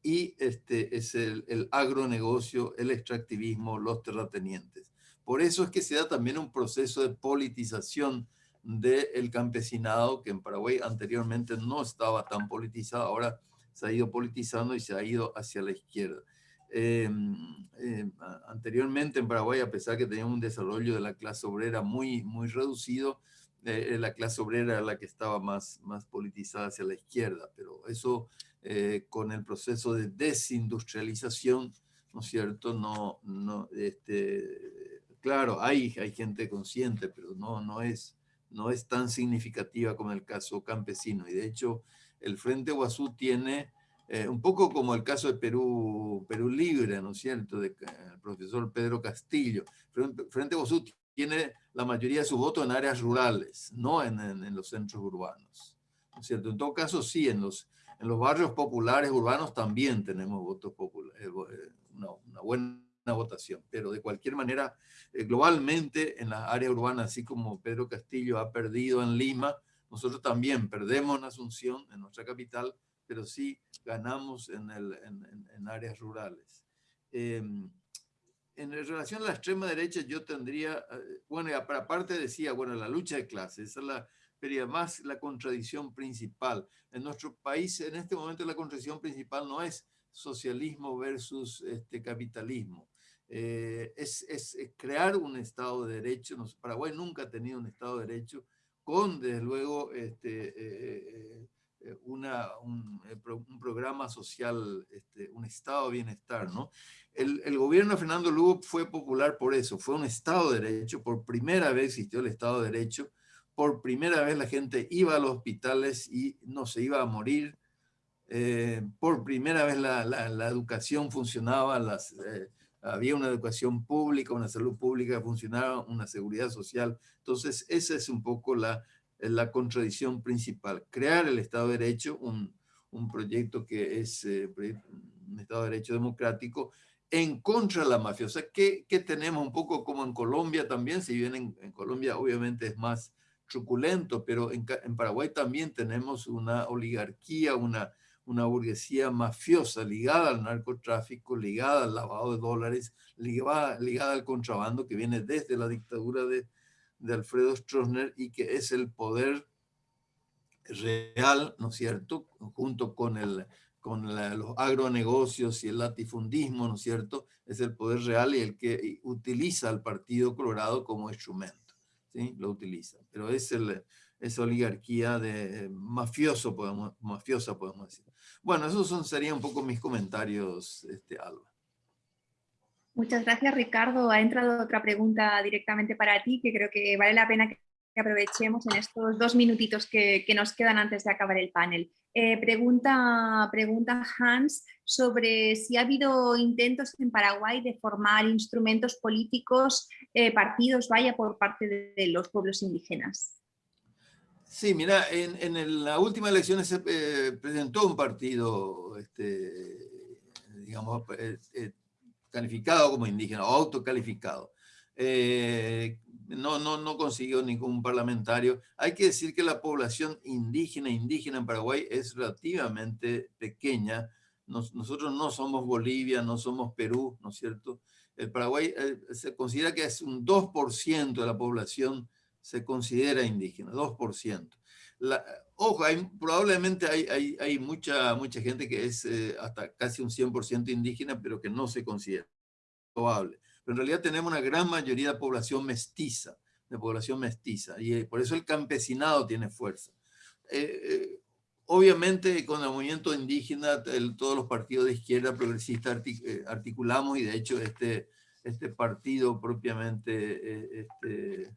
y este, es el, agronegocio, el extractivismo, los terratenientes. Por eso es que se da también un proceso de politización del campesinado que en Paraguay anteriormente no estaba tan politizado, ahora se ha ido politizando y se ha ido hacia la izquierda. Em, em, anteriormente en Paraguay, a pesar que tenía un desarrollo de la clase obrera muy, muy reducido, eh, la clase obrera era la que estaba más, más politizada hacia la izquierda, pero eso eh, con el proceso de desindustrialización, ¿no es cierto? No, no, este, claro, hay, hay gente consciente, pero no, no, es, no es tan significativa como el caso campesino. Y de hecho, el Frente Guazú tiene, eh, un poco como el caso de Perú, Perú Libre, ¿no es cierto?, del profesor Pedro Castillo. Frente Guazú tiene la mayoría de su voto en áreas rurales, no en, los centros urbanos. ¿no cierto? En todo caso, sí, en los, en los barrios populares urbanos también tenemos votos populares, eh, eh, una, una, buena votación, pero de cualquier manera, eh, globalmente en las áreas urbanas, así como Pedro Castillo ha perdido en Lima, nosotros también perdemos en Asunción, en nuestra capital, pero sí ganamos en, el, en, en áreas rurales. Eh, en relación a la extrema derecha, yo tendría, eh, bueno, aparte decía, bueno, la lucha de clases, esa es la, pero más la contradicción principal. En nuestro país, en este momento, la contradicción principal no es socialismo versus este, capitalismo. Eh, es, es, crear un Estado de Derecho. Paraguay nunca ha tenido un Estado de Derecho con, desde luego, este, eh, una, un, un, programa social, este, un Estado de bienestar, ¿no? El, gobierno de Fernando Lugo fue popular por eso, fue un Estado de Derecho, por primera vez existió el Estado de Derecho, por primera vez la gente iba a los hospitales y no se iba a morir, eh, por primera vez la, educación funcionaba, las, eh, había una educación pública, una salud pública funcionaba, una seguridad social. Entonces, esa es un poco la, la contradicción principal. Crear el Estado de Derecho, un, proyecto que es eh, un Estado de Derecho democrático, en contra de la mafia. O sea, ¿qué, tenemos un poco como en Colombia también? Si bien en, Colombia obviamente es más truculento, pero en, Paraguay también tenemos una oligarquía, una, una burguesía mafiosa ligada al narcotráfico, ligada al lavado de dólares, ligada, ligada al contrabando que viene desde la dictadura de, de Alfredo Stroessner y que es el poder real, ¿no es cierto?, junto con el, con los agronegocios y el latifundismo, ¿no es cierto? Es el poder real y el que utiliza al Partido Colorado como instrumento, ¿sí? Lo utiliza. Pero es el, esa oligarquía de mafioso, podemos, mafiosa, podemos decir. Bueno, esos son, serían un poco mis comentarios, este, Alba. Muchas gracias, Ricardo. Ha entrado otra pregunta directamente para ti que creo que vale la pena que aprovechemos en estos dos minutitos que, nos quedan antes de acabar el panel. Eh, pregunta, pregunta Hans sobre si ha habido intentos en Paraguay de formar instrumentos políticos, eh, partidos, vaya, por parte de, los pueblos indígenas. Sí, mira, en, la última elección se eh, presentó un partido, este, digamos, calificado como indígena, autocalificado. Eh, no, no, no consiguió ningún parlamentario. Hay que decir que la población indígena, indígena en Paraguay es relativamente pequeña. nosotros no somos Bolivia, no somos Perú, ¿no es cierto? El Paraguay eh, se considera que es un 2% de la población se considera indígena, 2%. La, ojo, probablemente hay, mucha, gente que es eh, hasta casi un 100% indígena, pero que no se considera probable pero en realidad tenemos una gran mayoría de población mestiza, de población mestiza, y eh, por eso el campesinado tiene fuerza. Eh, obviamente con el movimiento indígena, todos los partidos de izquierda progresista articulamos y de hecho este, este partido propiamente este,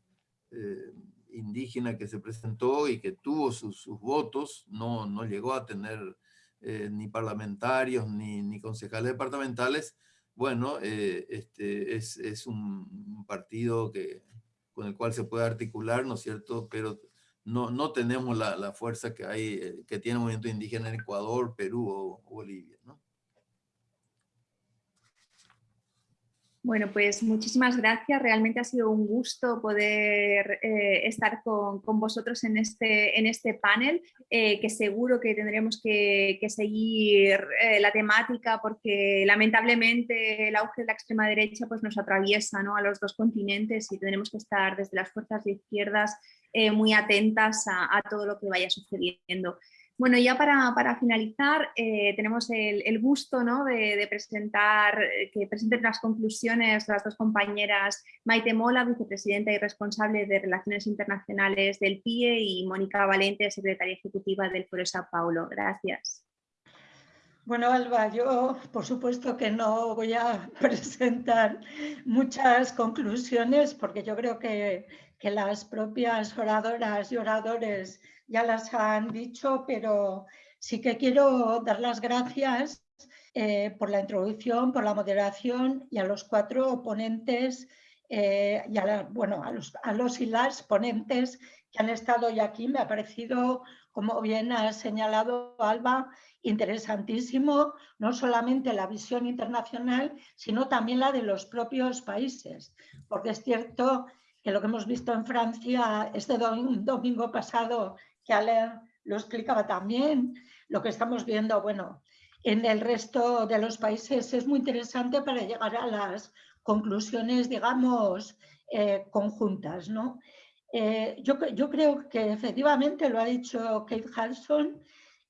indígena que se presentó y que tuvo sus, sus votos, no, no llegó a tener ni parlamentarios ni, ni concejales departamentales, bueno, eh, este, es, un partido que, con el cual se puede articular, ¿no es cierto? Pero no, no tenemos la, fuerza que, hay, eh, que tiene el movimiento indígena en Ecuador, Perú o Bolivia, ¿no? Bueno, pues muchísimas gracias. Realmente ha sido un gusto poder eh, estar con, vosotros en este, en este panel, eh, que seguro que tendremos que, seguir eh, la temática porque lamentablemente el auge de la extrema derecha pues, nos atraviesa ¿no? a los dos continentes y tendremos que estar desde las fuerzas de izquierdas muy atentas a todo lo que vaya sucediendo. Bueno, ya para, finalizar, eh, tenemos el, gusto de, presentar, eh, que presenten las conclusiones las dos compañeras Maite Mola, vicepresidenta y responsable de Relaciones Internacionales del PIE y Mónica Valente, secretaria ejecutiva del Foro Sao Paulo. Gracias. Bueno, Alba, yo por supuesto que no voy a presentar muchas conclusiones porque yo creo que, que las propias oradoras y oradores ya las han dicho, pero sí que quiero dar las gracias eh, por la introducción, por la moderación y a los cuatro ponentes, eh, y a, bueno, a los, a los y las ponentes que han estado hoy aquí. Me ha parecido, como bien ha señalado Alba, interesantísimo, no solamente la visión internacional, sino también la de los propios países, porque es cierto que lo que hemos visto en Francia este domingo pasado que Alain lo explicaba también, lo que estamos viendo, bueno, en el resto de los países es muy interesante para llegar a las conclusiones, digamos, eh, conjuntas, ¿no? Eh, yo, yo, creo que efectivamente lo ha dicho Kate Harrison,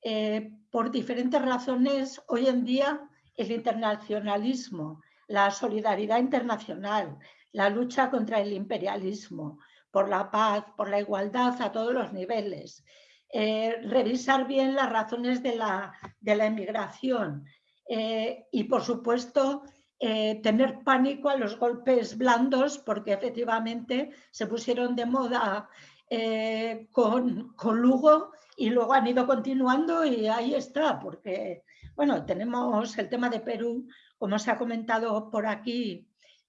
eh, por diferentes razones hoy en día el internacionalismo, la solidaridad internacional, la lucha contra el imperialismo, por la paz, por la igualdad a todos los niveles. Eh, revisar bien las razones de la, de la emigración eh, y, por supuesto, eh, tener pánico a los golpes blandos porque efectivamente se pusieron de moda con, con, Lugo y luego han ido continuando y ahí está, porque bueno, tenemos el tema de Perú, como se ha comentado por aquí,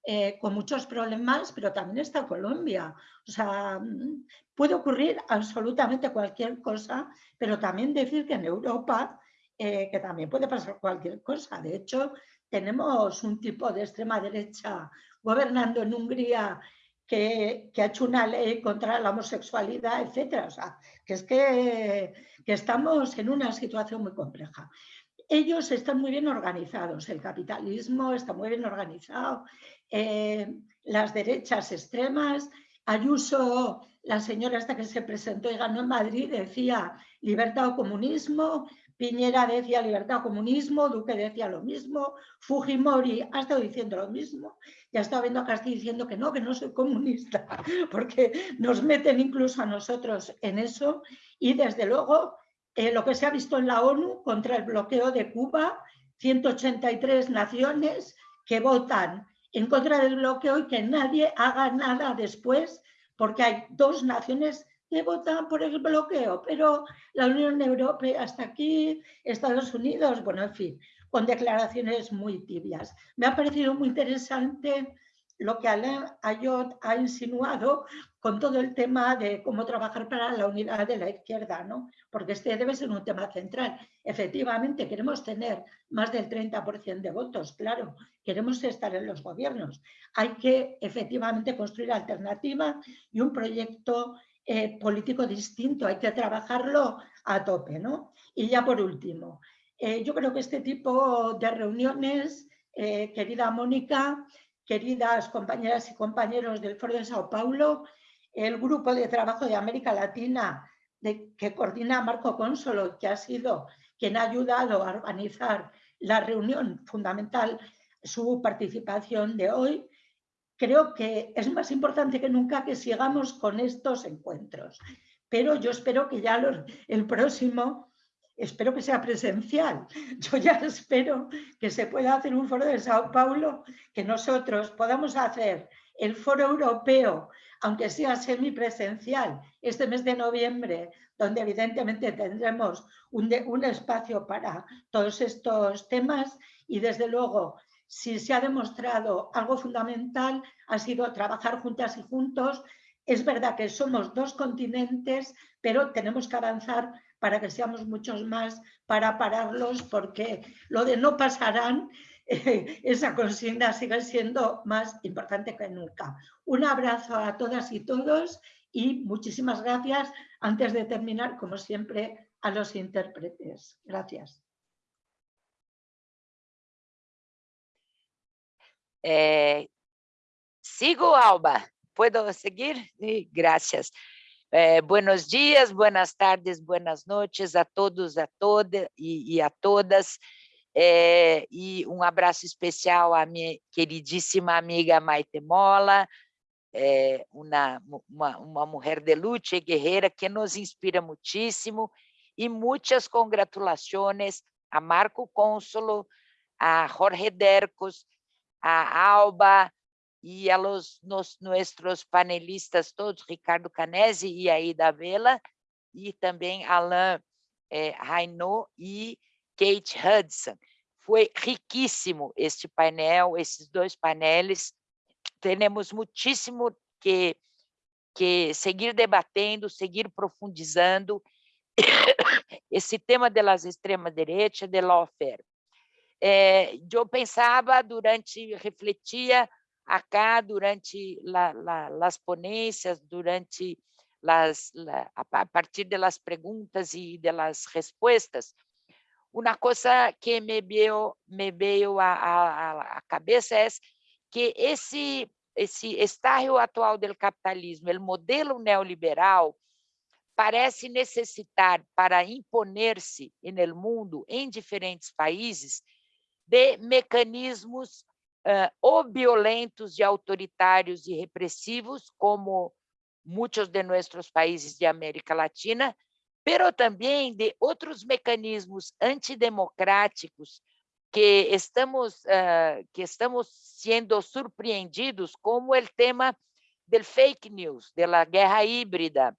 eh, con muchos problemas, pero también está Colombia. O sea, mm, puede ocurrir absolutamente cualquier cosa, pero también decir que en Europa, eh, que también puede pasar cualquier cosa. De hecho, tenemos un tipo de extrema derecha gobernando en Hungría que, que, ha hecho una ley contra la homosexualidad, etc. O sea, que es que, que estamos en una situación muy compleja ellos están muy bien organizados, el capitalismo está muy bien organizado, eh, las derechas extremas. Ayuso, la señora esta que se presentó y ganó en Madrid, decía libertad o comunismo, Piñera decía libertad o comunismo, Duque decía lo mismo, Fujimori ha estado diciendo lo mismo, ya estado viendo a Castillo diciendo que no, que no soy comunista, porque nos meten incluso a nosotros en eso. Y desde luego eh, lo que se ha visto en la ONU contra el bloqueo de Cuba, 183 naciones que votan en contra del bloqueo y que nadie haga nada después porque hay dos naciones que votan por el bloqueo, pero la Unión Europea hasta aquí, Estados Unidos, bueno, en fin, con declaraciones muy tibias. Me ha parecido muy interesante lo que Alain Ayot ha insinuado con todo el tema de cómo trabajar para la unidad de la izquierda, ¿no? porque este debe ser un tema central. Efectivamente, queremos tener más del 30% de votos, claro, queremos estar en los gobiernos. Hay que efectivamente construir alternativa y un proyecto eh, político distinto, hay que trabajarlo a tope. ¿no? Y ya por último, eh, yo creo que este tipo de reuniones, eh, querida Mónica, queridas compañeras y compañeros del Foro de Sao Paulo, el grupo de trabajo de América Latina de, que coordina Marco Consolo, que ha sido quien ha ayudado a organizar la reunión fundamental, su participación de hoy, creo que es más importante que nunca que sigamos con estos encuentros. Pero yo espero que ya el próximo espero que sea presencial. Yo ya espero que se pueda hacer un foro de Sao Paulo, que nosotros podamos hacer el foro europeo, aunque sea semipresencial, este mes de noviembre, donde evidentemente tendremos un, un espacio para todos estos temas y desde luego si se ha demostrado algo fundamental ha sido trabajar juntas y juntos. Es verdad que somos dos continentes, pero tenemos que avanzar para que seamos muchos más, para pararlos, porque lo de no pasarán, esa consigna sigue siendo más importante que nunca. Un abrazo a todas y todos y muchísimas gracias. Antes de terminar, como siempre, a los intérpretes. Gracias. Eh, sigo, Alba. ¿Puedo seguir? Gracias. É, buenos dias, buenas tardes, buenas noites a todos, a todas e, e a todas. É, e um abraço especial à minha queridíssima amiga Maite Mola, é, uma, uma, uma mulher de luta e guerreira que nos inspira muitíssimo. E muitas congratulações a Marco Cônsolo, a Jorge Dercos, a Alba, y a los nuestros panelistas todos, Ricardo Canese y Aida Vela, y también Alain eh, y Kate Hudson. Foi riquíssimo este painel, esses dois painéis. Temos muitíssimo que, que seguir debatendo, seguir profundizando esse tema das extrema-direita, de lawfare. É, eu pensava durante, refletia acá durante la, la, las ponencias, durante las, la, a partir de las preguntas y de las respuestas, uma coisa que me veio, me veio à, à, à cabeça é que esse, esse estágio atual do capitalismo, o modelo neoliberal, parece necessitar para imponer-se no mundo, em diferentes países, de mecanismos uh, ou violentos e autoritários e repressivos, como muitos de nossos países de América Latina, pero também de outros mecanismos antidemocráticos que estamos uh, que estamos sendo surpreendidos, como o tema do fake news, da guerra híbrida,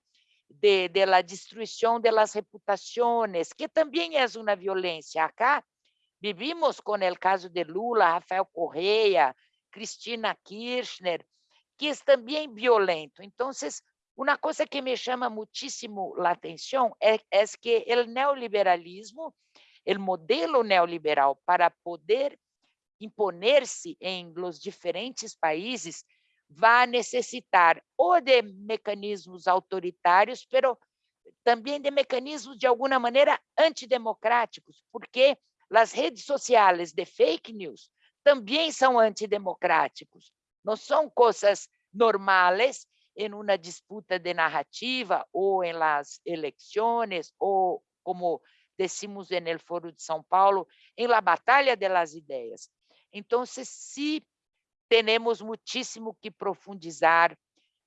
de, de destruição das reputações, que também é uma violência. Acá Vivimos com o caso de Lula, Rafael Correia, Cristina Kirchner, que é também violento. Então, uma coisa que me chama muitíssimo a atenção é, é que o neoliberalismo, o modelo neoliberal para poder imponer-se em los diferentes países, vai necessitar ou de mecanismos autoritários, pero também de mecanismos de alguma maneira antidemocráticos, porque as redes sociais de fake news também são antidemocráticos. Não são coisas normais em uma disputa de narrativa ou em las eleições ou como decimos no Foro de São Paulo, em la batalha de las ideias. Então, se temos muitíssimo que profundizar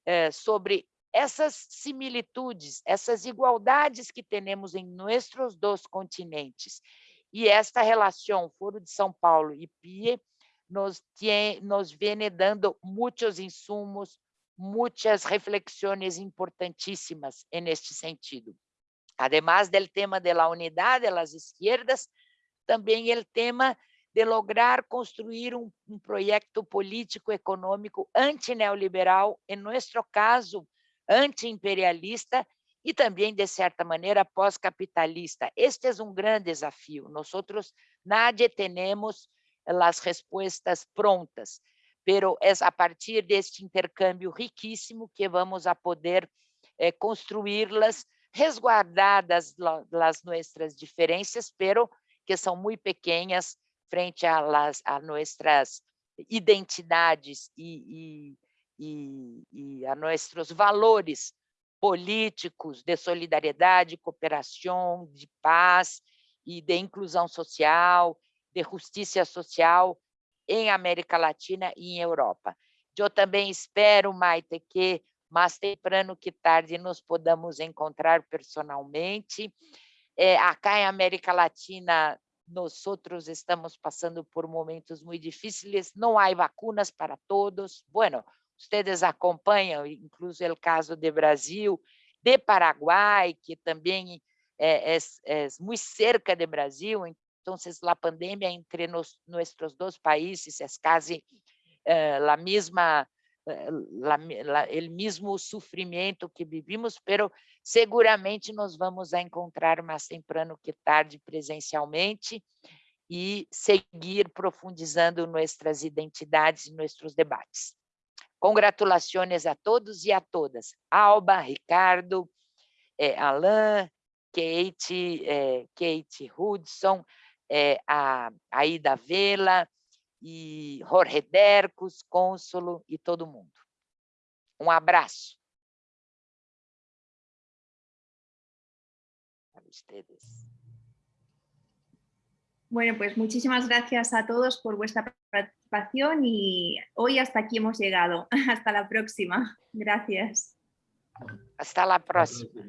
eh, sobre essas similitudes, essas igualdades que temos em nossos dois continentes e esta relação Foro de São Paulo e PIE nos, tem, nos viene dando muitos insumos, muchas reflexiones importantísimas en este sentido. Además del tema de la unidad de las izquierdas, también el tema de lograr construir un, un proyecto político económico antineoliberal, en nuestro caso, antiimperialista e também, de certa maneira, pós-capitalista. Este é um grande desafio. Nós, nadie temos as respostas prontas, pero é a partir deste intercâmbio riquíssimo que vamos a poder eh, construí-las resguardadas as nossas diferenças, pero que são muito pequenas frente a nossas identidades e, e, e, e a nossos valores políticos de solidariedade, cooperação, de paz e de inclusão social, de justiça social em América Latina e em Europa. Eu também espero, Maite, que mais temprano que tarde nos podamos encontrar personalmente. É, acá em América Latina, nós outros estamos passando por momentos muito difíceis, não há vacinas para todos. Bueno, Ustedes acompanham, incluso o caso de Brasil, de Paraguai, que também é, é, é muito cerca de Brasil, então a pandemia entre nos, nossos dois países é quase é, a mesma la, el mismo sofrimento que vivimos, pero seguramente nós vamos a encontrar mais temprano que tarde presencialmente e seguir profundizando nossas identidades e nossos debates. Congratulações a todos e a todas. Alba, Ricardo, eh, Alain, Kate, eh, Kate Hudson, eh, a Aida Vela, e Jorge Dercos, cônsulo e todo mundo. Um abraço. Para ustedes. Bueno, pues muchísimas gracias a todos por vuestra participación y hoy hasta aquí hemos llegado. Hasta la próxima. Gracias. Hasta la próxima.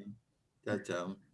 Chao, chao.